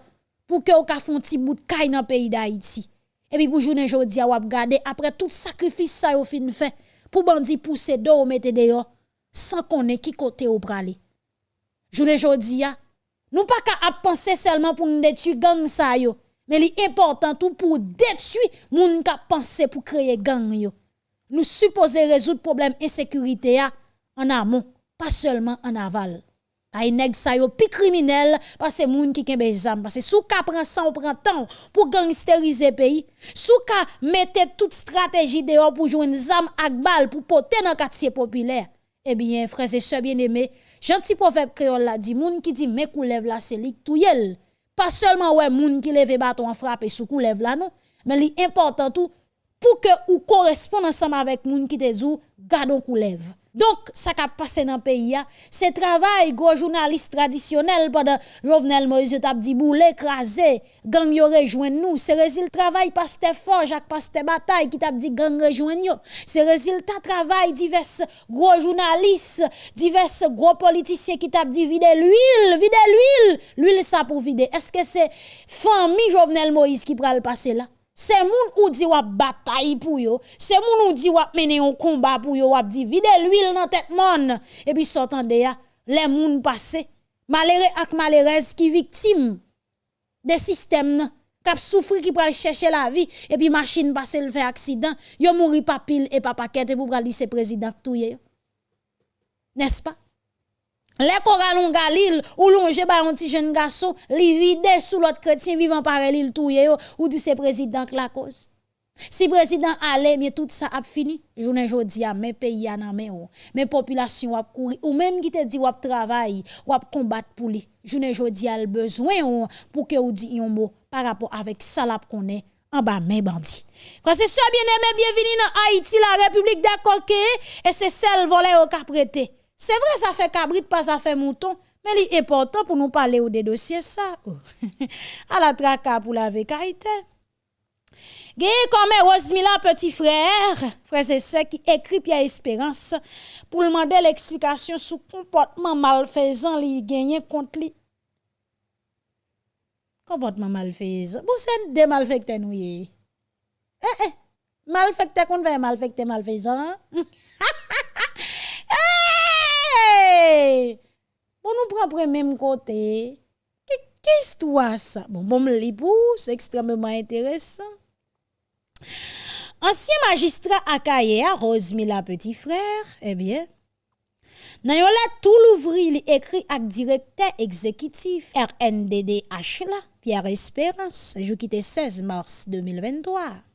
pour que ou ka font ti bout de caille dans pays d'Haïti. Et puis pour journée jodi a wap gade après tout sacrifice ça yo fin fait pour bandi pousser do ou mette dehors sans connaître qui côté ou prale. Journée jodi a nous pas qu'à penser seulement pour nous détruire gang ça yo, mais li important tout pour détruire moun ka penser pour créer gang yo. Nous supposons résoudre problème insécurité en amont, pas seulement en aval. Ay nèg sa yo pi criminel parce moun ki kembe zam parce sou ka prend ça on prend temps pour gangsteriser pays sou ka mette toute stratégie dehors pour joindre zam ak bal pour porter dans quartier populaire eh bien frères et sœurs bien-aimés gentil proverbe créole la dit moun qui dit me lève la c'est lik touyel pas seulement ouais moun qui lève bâton frapper sous lève là non. Mais li important tout pour que ou corresponde ensemble avec moun qui te dit gardons lève donc, ça qui a passé dans le pays, c'est travail, gros journaliste traditionnel pendant Jovenel Moïse t'a dit boule écrasé, gang yo rejoint nous. C'est résultat travail pasteur fort, Jacques pasteur bataille qui t'a dit gang rejoint nous. C'est résultat travail divers gros journalistes, divers gros politiciens qui t'a dit vider l'huile, vider l'huile. L'huile ça pour vider. Est-ce que c'est famille Jovenel Moïse qui pral passer là? C'est moun ou dit wap bataille pour yo. C'est moun ou dit wap un combat pour yo wap dit vide l'huile dans tête mon. Et puis s'entende ya, les moun passé. Malheureux ak malheureuse qui victime des systèmes kap souffri qui pral chercher la vie et puis machine passe le fait accident, yo mouri pas pile et pas paquet et pour pral lycée président touye. N'est-ce pas? Les coralons Galil ou longe ba un petit jeune garçon li vide sous l'autre chrétien vivant par l'île touye ou du c'est président la cause. Si président allait, mais tout ça a fini. Journée jodi a, mais pays a nan men ou. Mais population a courir. Ou même qui te dit ou travail, ou combattre pour lui. Journée jodi a le besoin ou pour que ou dit un mot par rapport avec ça la connaît en bas mes bandits. Quand c'est ça bien aimé, bienvenue dans Haïti, la République d'accord et c'est celle volée au cap prêté. C'est vrai, ça fait cabrit, pas ça fait mouton. Mais c'est important pour nous parler des dossiers ça. [LAUGHS] à la traka pour la vécaïté. Gagné comme Rosemila petit frère, frère et soeur qui écrit Pierre Espérance pour demander l'explication sur comportement malfaisant li gagné contre lui. Comportement malfaisant. Vous c'est des malfaiteurs nous Eh eh. Qu'on veut malfaiteur malfaisant. [LAUGHS] hey! Bon nous prend pour même côté. Qu'est-ce que ça? Bon, bon, pour, c'est extrêmement intéressant. Ancien magistrat Akaye, Rosemila petit frère, eh bien, nan yon la tout l'ouvri li écrit avec directeur exécutif RNDDH la, Pierre Espérance, jou qui 16 mars 2023.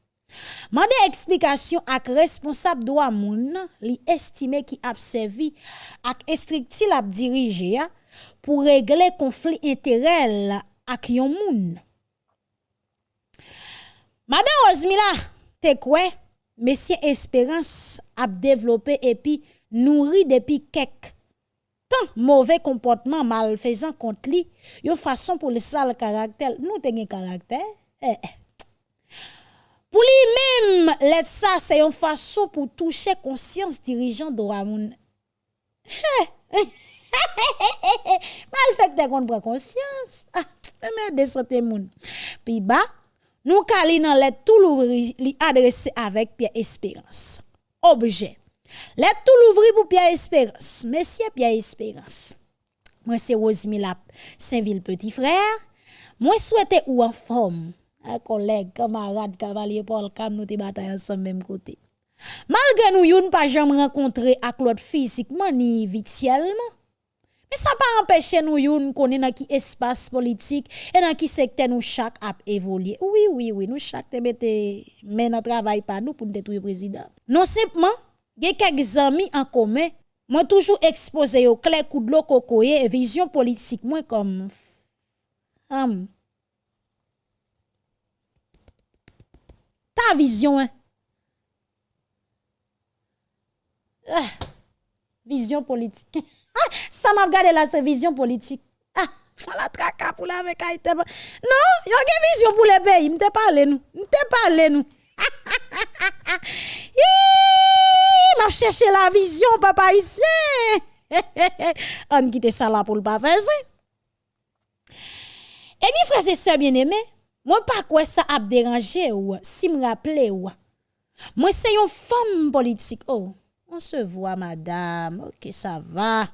Mande explication ak responsable droit moun li estimé qui a servi ak estricti dirige pour régler conflit intérêt ak yon moun. Madame Osmila, te quoi? Monsieur Espérance a développé et nourri depuis quelques tant mauvais comportement malfaisant contre lui, une façon pour le sale caractère. Nous tenons caractère. Eh, eh. Pour lui-même, let ça, c'est une façon pour toucher conscience dirigeant de Ramoun. [LAUGHS] Mal fait que qu'on prend conscience. Ah, mais descendez moun. Puis bah, nous cali dans tout l'ouvri li avec Pierre Espérance. Objet. Lettre tout l'ouvri pour Pierre Espérance. Monsieur Pierre Espérance. Moi c'est Rosemilla Saint-Ville petit frère. Moi souhaite ou en forme. Un collègue, camarade, cavalier Paul Cam nous bataille ensemble même côté. Malgré nous yon pas jamais rencontré ak l'autre physiquement ni virtuellement. Mais ça pas empêcher nous yon connaître dans qui espace politique et dans qui secteur nous chaque a évolué. Oui oui oui, nous chaque te mette travail pas nous pour détruire président. Non simplement, y quelques amis en commun, moi toujours exposé au clair coup de l'eau cocoye et vision politique moi comme. ta vision. Hein? Ah, vision politique. [LAUGHS] Ah, ça m'a regardé là, c'est vision politique. Ah, ça la traka pour la avec Haïti. Non, y a une vision pour le pays. M'te parle nous. M'te parle nous. [LAUGHS] m'a cherché la vision, papa ici. [LAUGHS] On quitte ça là pour le pas faire ça. Eh bien, frères et sœurs bien-aimés, moi pas quoi ça a dérangé ou si me rappeler ou. Moi c'est une femme politique. Oh, on se voit madame. OK, ça va.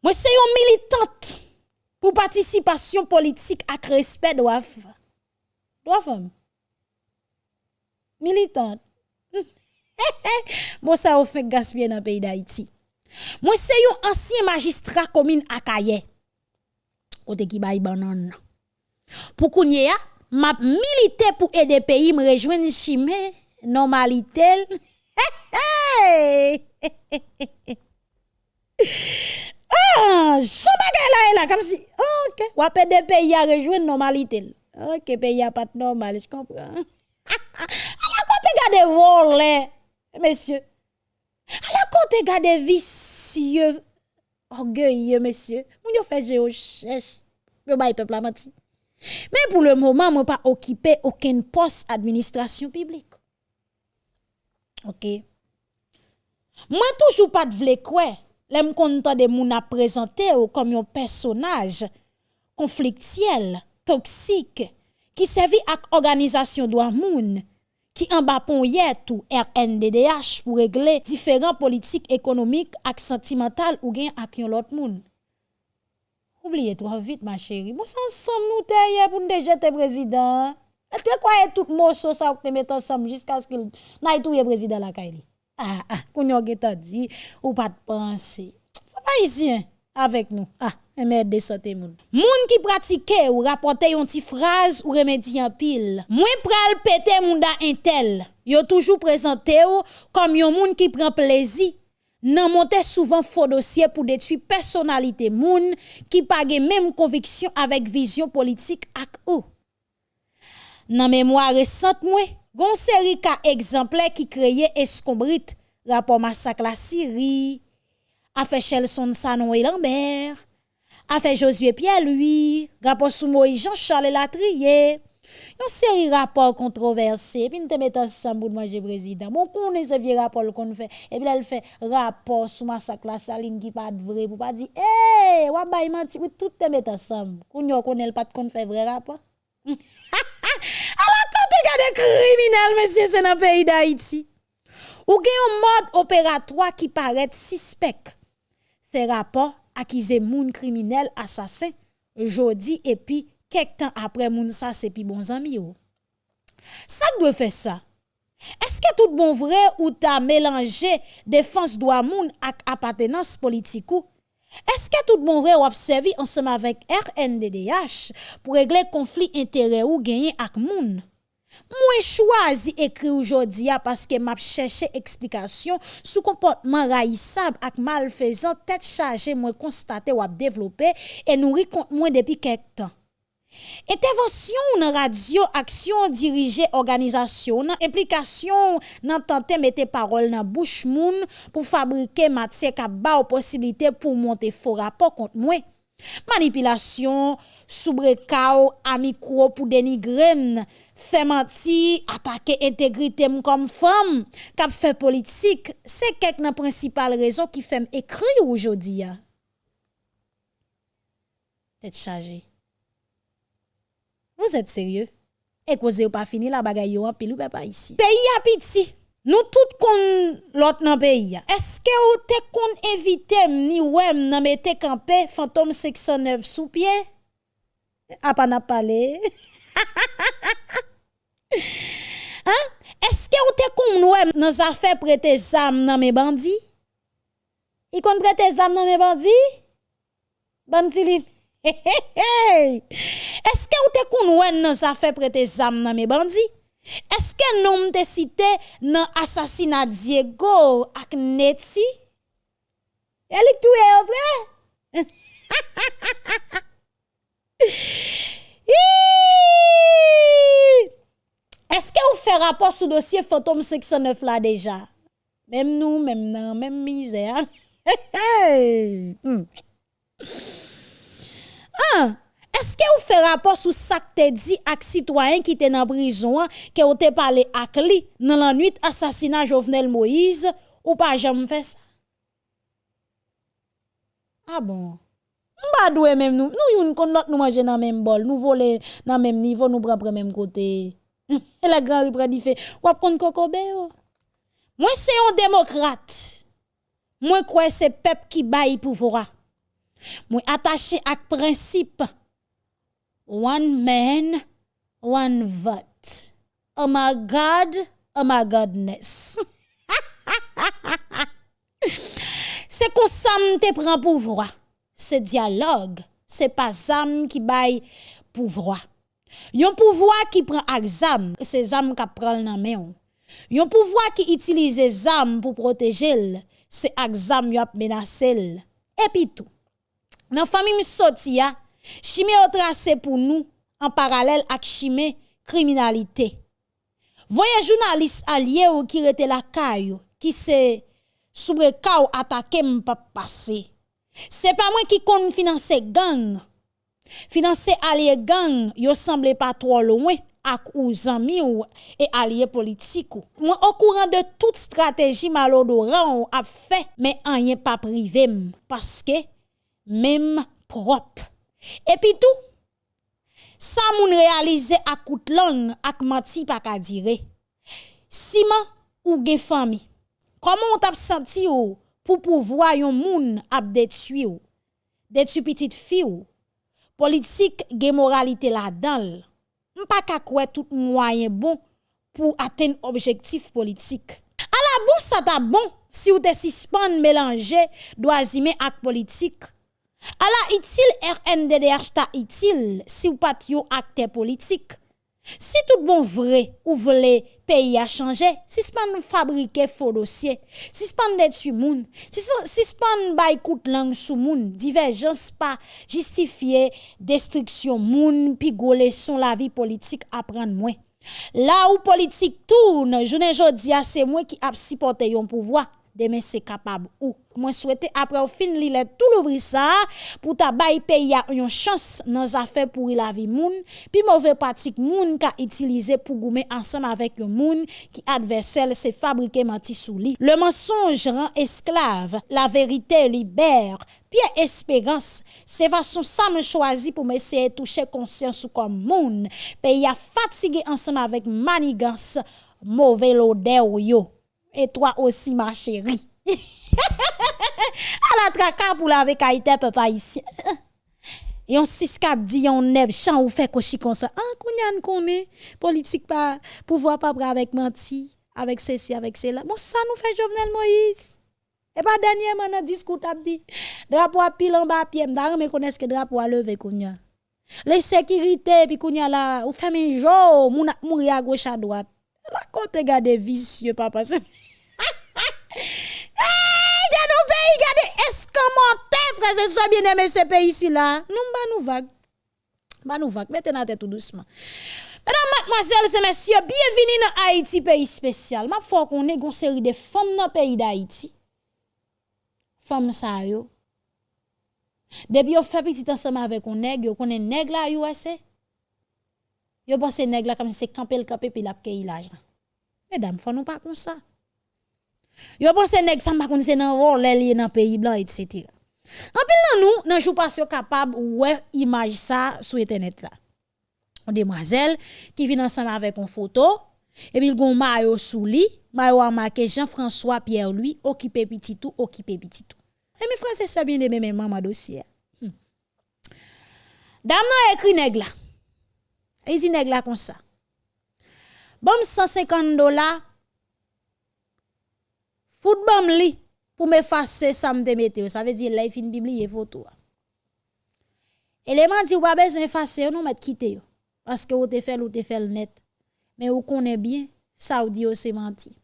Moi c'est une militante pour participation politique avec respect doit doit femme. Militante. [LAUGHS] bon ça au fait gaspiller dans le pays d'Haïti. Moi c'est un ancien magistrat commune à Kaye. Côté qui bail banane. Pour qu'on y m'a milité pour aider pays me rejoindre chimé normalité. [LAUGHS] Ah, son bagay là, là, comme si OK, Ou wapè des pays à rejoindre normalité. OK, pays a pas normal, je comprends. [LAUGHS] à la côté garder volé, monsieur. À la côté garder vicieux orgueilleux, monsieur. Moun yo fait je recherche. Yo bay peuple a menti. Men pou le mouman mwen pa okipe oken pos administrasyon piblik. Ok. Mwen toujou pat vle kwe, lem kontan de moun ap prezante ou kom yon personaj konfliktyel, toksik, ki sevi ak organizasyon do amoun, ki an bapon yet ou RNDDH pou regle diferent politik ekonomik ak sentimental ou gen ak yon lot moun. Oubliye tro vit ma chéri. Mwen sansom nou te ye pou nou deje te prezident. E te kwaye tout moso sa ou te met ansam jiska skil na itouye prezident la kaili. Ah, ah, koun yo geta di ou pat panse. Fwa pa isyen avek nou. Ah, Merde sote moun. Moun ki pratike ou rapote yon ti fraz ou remedi yon pil. Mwen pral pete moun da entel. Yo toujou prezante ou kom yon moun ki pren plezi nan monte souvan fo dosye pou detui personalite moun ki page menm konviksyon avek vizyon politik ak ou. Nan memwa resant mwen, gon seri ka ekzample ki kreye eskombrit rapor masak la Siri, afe Chelson Sanon et Lambert, afe Josué Pierre-Louis, rapor sou Moïse Jean-Charles Latrier, Yon série rapport controversé, puis nous te mettons ensemble pour manger président. Bon, qu'on est ce vieux rapport qu'on fait, et puis elle fait rapport sur massacre la saline qui pas vrai, pour pas dire, eh, wa bay menti, tout te mettre ensemble. Qu'on yon connaît pas qu'on fait vrai rapport. [LAUGHS] Alors, quand tu regardes criminel, monsieur, c'est dans le pays d'Haïti. Ou gen un mode opératoire qui paraît suspect. Fait rapport accusé moun criminel assassin jodi et puis kek tan apre moun sa sepi bon zami yo. Sak dwe fe sa? Eske tout bon vre ou ta melange defans do amoun ak apatenans politikou? Eske tout bon vre ou apsevi ansem avèk RNDDH pou regle konflik intere ou genyen ak moun? Mwen chwazi ekri oujodi ya paske map chèche eksplikasyon sou komportman rayisab ak malfezan tèt chaje mwen konstate wap devlopè e nou rikont mwen depi kek tan. Intervensyon nan radyo, aksyon dirije organizasyon nan implikasyon nan tante mette parol nan bouch moun pou fabrike matse ka ba ou posibilite pou monte fo rapor kont mwen. Manipilasyon, soubrekao, amikro pou denigren, fe manti, atake integritem kom fam, kap fe politik, se kek nan prinsipal rezon ki fem ekri ou jodi ya. Tet chaje. Vous êtes sérieux? Et cause ou pas fini la bagaille yo en pile ou pas ici. Pays a piti. Nous tout kon l'autre nan pays. Est-ce que ou te kon éviter ni wem nan mette campé fantôme 609 sous pied? A pas n'a parlé. [LAUGHS] hein? Est-ce que ou te kon wem nan affaire prêter zam nan mes bandits? Il kon prêter zam nan mes bandits? Bandit Eske ou te konwen nan sa fe prete zam nan me bandi? Eske nom te site nan asasina Diego ak Neti? Elik tou e ovre? [LAUGHS] Eske ou fe rapor sou dosye Fantom 609 la deja? Mem nou, mem nan, mem mize. [LAUGHS] Hmm. 1. Eske ou fe rapor sou sak te di ak sitwayen ki te nan brison an, ke ou te pale ak li nan lan 8 asasina Jovenel Moïse, ou pa jam fe sa? A ah bon, mba dwe menm nou, nou yon kon lot nou manje nan menm bol, nou vole nan menm nivou, nou brapre menm kote. E [LAUGHS] la gran ripre di fe, wap kon kokobe yo. Mwen se yon demokrate, mwen kwe se pep ki bayi pou vora. Mwen atache ak prinsip. One man, one vote. Oh my God, oh my Godness. [LAUGHS] Se konsam te pren pouvwa Se dialog, se pa zam ki bay pouvwa Yon pouvwa ki pren ak zam Se zam ka pral nan men Yon pouvwa ki itilize zam pou protejel Se ak zam yop menasel Epi tou. Nan fami mi soti ya, chimè o trase pou nou an paralel ak chimè kriminalite. Voye jounalist alye ou ki rete la kayo, ki se soubre ka ou atake m pa pase. Se pa mwen ki kon finanse gang, finanse alye gang yo semble pa tro louen ak ou zami ou e alye politik ou. Mwen okouran de tout strategi malodoran ou ap fe, men an yen pa privem, paske même propre. Et puis tout, ça moun réalisé à coûte langue, à menti pas ka dire. Siman ou gen famille, comment on t'a senti ou pour pouvoir yon moun ap détruit ou, détruit petite fille ou, politique gen moralité là-dedans. M'pa ka kwe tout moyen bon pour atteindre objectif politique. À la bourse ça t'a bon si ou te suspend mélanger doazimé ak politique Ala itil RNDDH ta itil si ou pat yo akte politik. Si tout bon vre ou vle peyi a chanje, sispan nou fabrike fo dosye, sispan det su moun, sispan bay kout lang sou moun, diverjans pa justifiye destriksyon moun pi gole son la vi politik apren mwen. La ou politik tourne, jounen jodi a se mwen ki ap sipote yon pouvoi, demen se kapab ou. Mwen souwete apre ou fin li let tout louvri sa, pou ta bay peya yon chans nan zafè pou il avi moun, pi mouve patik moun ka itilize pou goume ansam avèk yon moun ki adversel se fabrike manti sou li. Le mensonge ran esklave, la verite liber, Pye espérance, se façon ça me choisi pour m'essayer toucher conscience ou comme moun. Pays a fatigué ensemble avec manigance, mauvais l'odeur yo. Et toi aussi ma chérie. [LAUGHS] [LAUGHS] à la traka pour la avec Haïti, papa ici. Yon six cap dit yon neb chan ou fait kochi comme ça. Ah, kounyan koné, politique pas, pouvoir pas avec menti, avec ceci, avec cela. Bon, ça nous fait Jovenel Moïse. Et pas dernièrement, dans discours, t'as dit, drapeau à pile en bas, pied, m'dare, mais connaissent que drapeau à lever, kounyan. Les sécurités, puis kounyan là, ou fait un jour, moun mourir à gauche à droite. La kote gade vicieux, papa. [LAUGHS] Nos pays, regardez, escamoté, frère, c'est ça bien aimé ce pays ici là? Nous, bah nous vague. Bah nous vague, mettez la tête tout doucement. Mesdames, mademoiselles et messieurs, bienvenue dans Haïti, pays spécial. Ma faut qu'on ait une série de femmes dans le pays d'Haïti. Femmes ça yo. Depuis on fait petit ensemble avec un nègre, on est nègre là USA. Yo pense là comme si c'est camper le camper puis la payer l'argent. Mesdames, faut nous pas comme ça. Yo pense nèg ça pas c'est dans vol lié dans pays blanc etc. En pile nous nan jou pas capable ouais image ça sur internet là. Une demoiselle qui vient ensemble avec une photo et puis il gon maillot sous lit, maillot a marqué Jean-François Pierre lui occupé petit tout, occupé petit tout. Et mes frères c'est bien aimé même maman dossier. Hmm. Dame nan écrit nèg là. Il dit nèg comme ça. Bon 150 dollars Fout bam li pour m'effacer ça me mettre ça veut dire là il fin biblier photo élément dit ou pas besoin effacer non mettre quitter parce que ou te fait ou te fait net. Mais ou connaît bien ça ou dit c'est menti.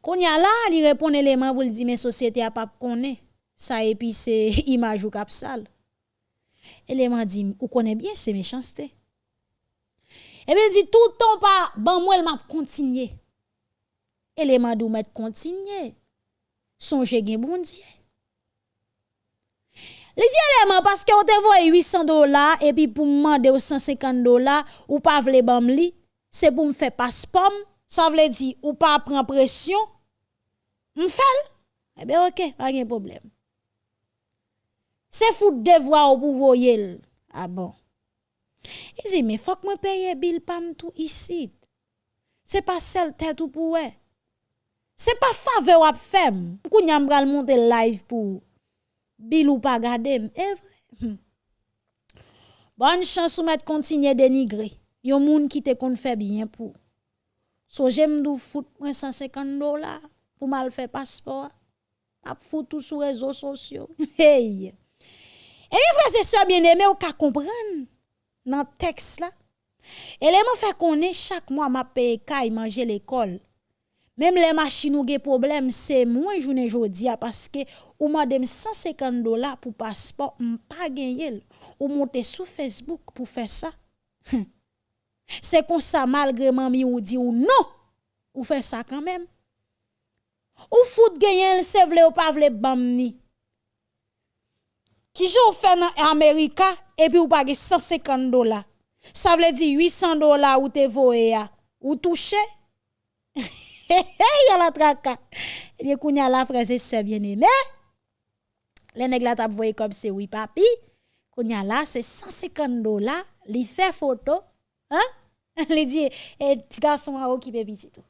Konya là, il répond élément pour dire mais société a pas connaît. Ça et puis c'est [LAUGHS] image ou cap sale. Élément dit ou connaît bien c'est méchanceté. Et bien il dit tout le temps pas bon moi elle m'a continuer élément de mettre continuer. Songez gen bon Dieu. Les éléments parce que on te voit 800 dollars et puis pour demander 150 dollars ou pas vle bam li, c'est pour me faire passeport, ça veut dire ou pas prendre pression. M'fel? Eh bien OK, pas de problème. C'est fou devoir pour voyer. Ah bon. Il dit mais faut que moi paye bill pam tout ici. C'est pas seul tête ou pour c'est pas faveur ou femme. Pourquoi n'y a monter live pour bil ou pas garder Eh vrai. Bonne chance ou mettre continuer dénigrer. Yon moun qui te kon fait bien pour. So j'aime dou fout 150 dollars pour mal faire passeport. A fout tout sur réseaux sociaux. [LAUGHS] hey. Et mes frères et sœurs bien-aimés, ou ka comprendre dans texte là. Et les fait qu'on est chaque mois m'a paye kay manger l'école. Même les machines ont des problèmes, c'est moins journée jodi parce que ou madame 150 dollars pour passeport, pas gagner. Ou monter sur Facebook pour faire ça. [LAUGHS] c'est comme ça malgré mami ou dit ou non, ou fait ça quand même. Ou fout gagner, c'est vle ou pas vle bamni. Qui joue fait en Amérique et puis ou pas 150 dollars. Ça veut dire 800 dollars ou te voye ou touché. [LAUGHS] hey, la traka. Eh bien, kounya la frère, c'est bien aimé. Les nègres la tap voye comme c'est oui, papi. Kounya la, c'est 150 dollars. Li fait photo. Hein? [LAUGHS] Li dit, eh, petit garçon a occupé petit tout.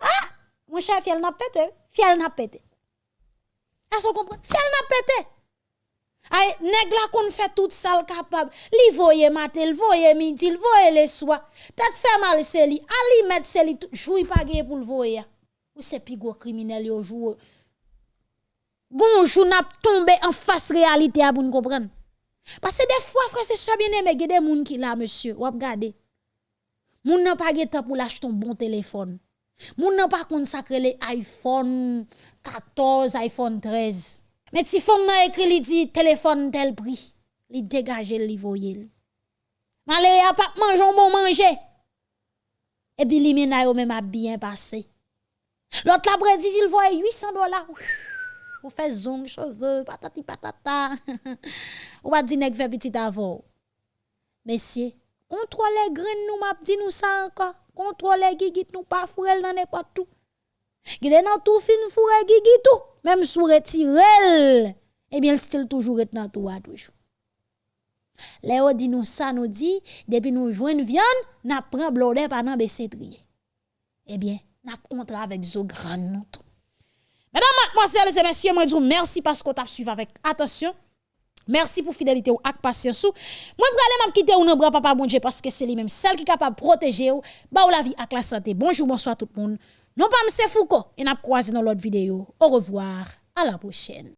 Ah! Mon cher, fiel n'a pété. Fiel n'a pété. Est-ce que vous comprenez? Fiel n'a pété. Ay, nèg la kon fait tout ça capable. Li voye matin, voye midi, voye le soir. Tête fait mal c'est li. Ali met c'est li joui pas pour le voye. Ou c'est pi gros criminel yo joue. Gonjou n'a tombé en face réalité à nous comprendre. Parce que des fois, frère, c'est ça bien aimé, des gens qui là, monsieur, ou regardez. Moun n'a pas temps pour l'acheter un bon téléphone. Moun n'a pas consacré les iPhone 14, iPhone 13. Men ti fom nan ekri li di telefon tel pri, li degaje li voyel. Man le ya pap manjon bon manje, e bi li mena yo men ma bien pase. Lot la brezi di l voye 800 dola, ou fe zong, cheve, patati patata, [LAUGHS] ou pa di nek fe petit avor. Mesye, kontrole gren nou map di nou sa anka, kontrole gigit nou pa furel nan e patou. Gide nan tout fin fourre gigi tout, même sous retirel. Eh bien, le style toujours est dans tout à toujours. Léo dit nous ça nous dit depuis nous joindre viande, n'a prend blodé pendant trier. Eh bien, n'a contrat avec zo grand nous tout. Mesdames, mademoiselles et messieurs, moi dis merci parce qu'on t'a suivi avec attention. Merci pour fidélité ou ak patience ou. Moi aller m'a quitter ou non papa bon Dieu parce que c'est lui même celle qui est capable de protéger ou ba ou la vie ak la santé. Bonjour, bonsoir tout le monde. Non pas M. Foucault et n'a croisé dans l'autre vidéo. Au revoir, à la prochaine.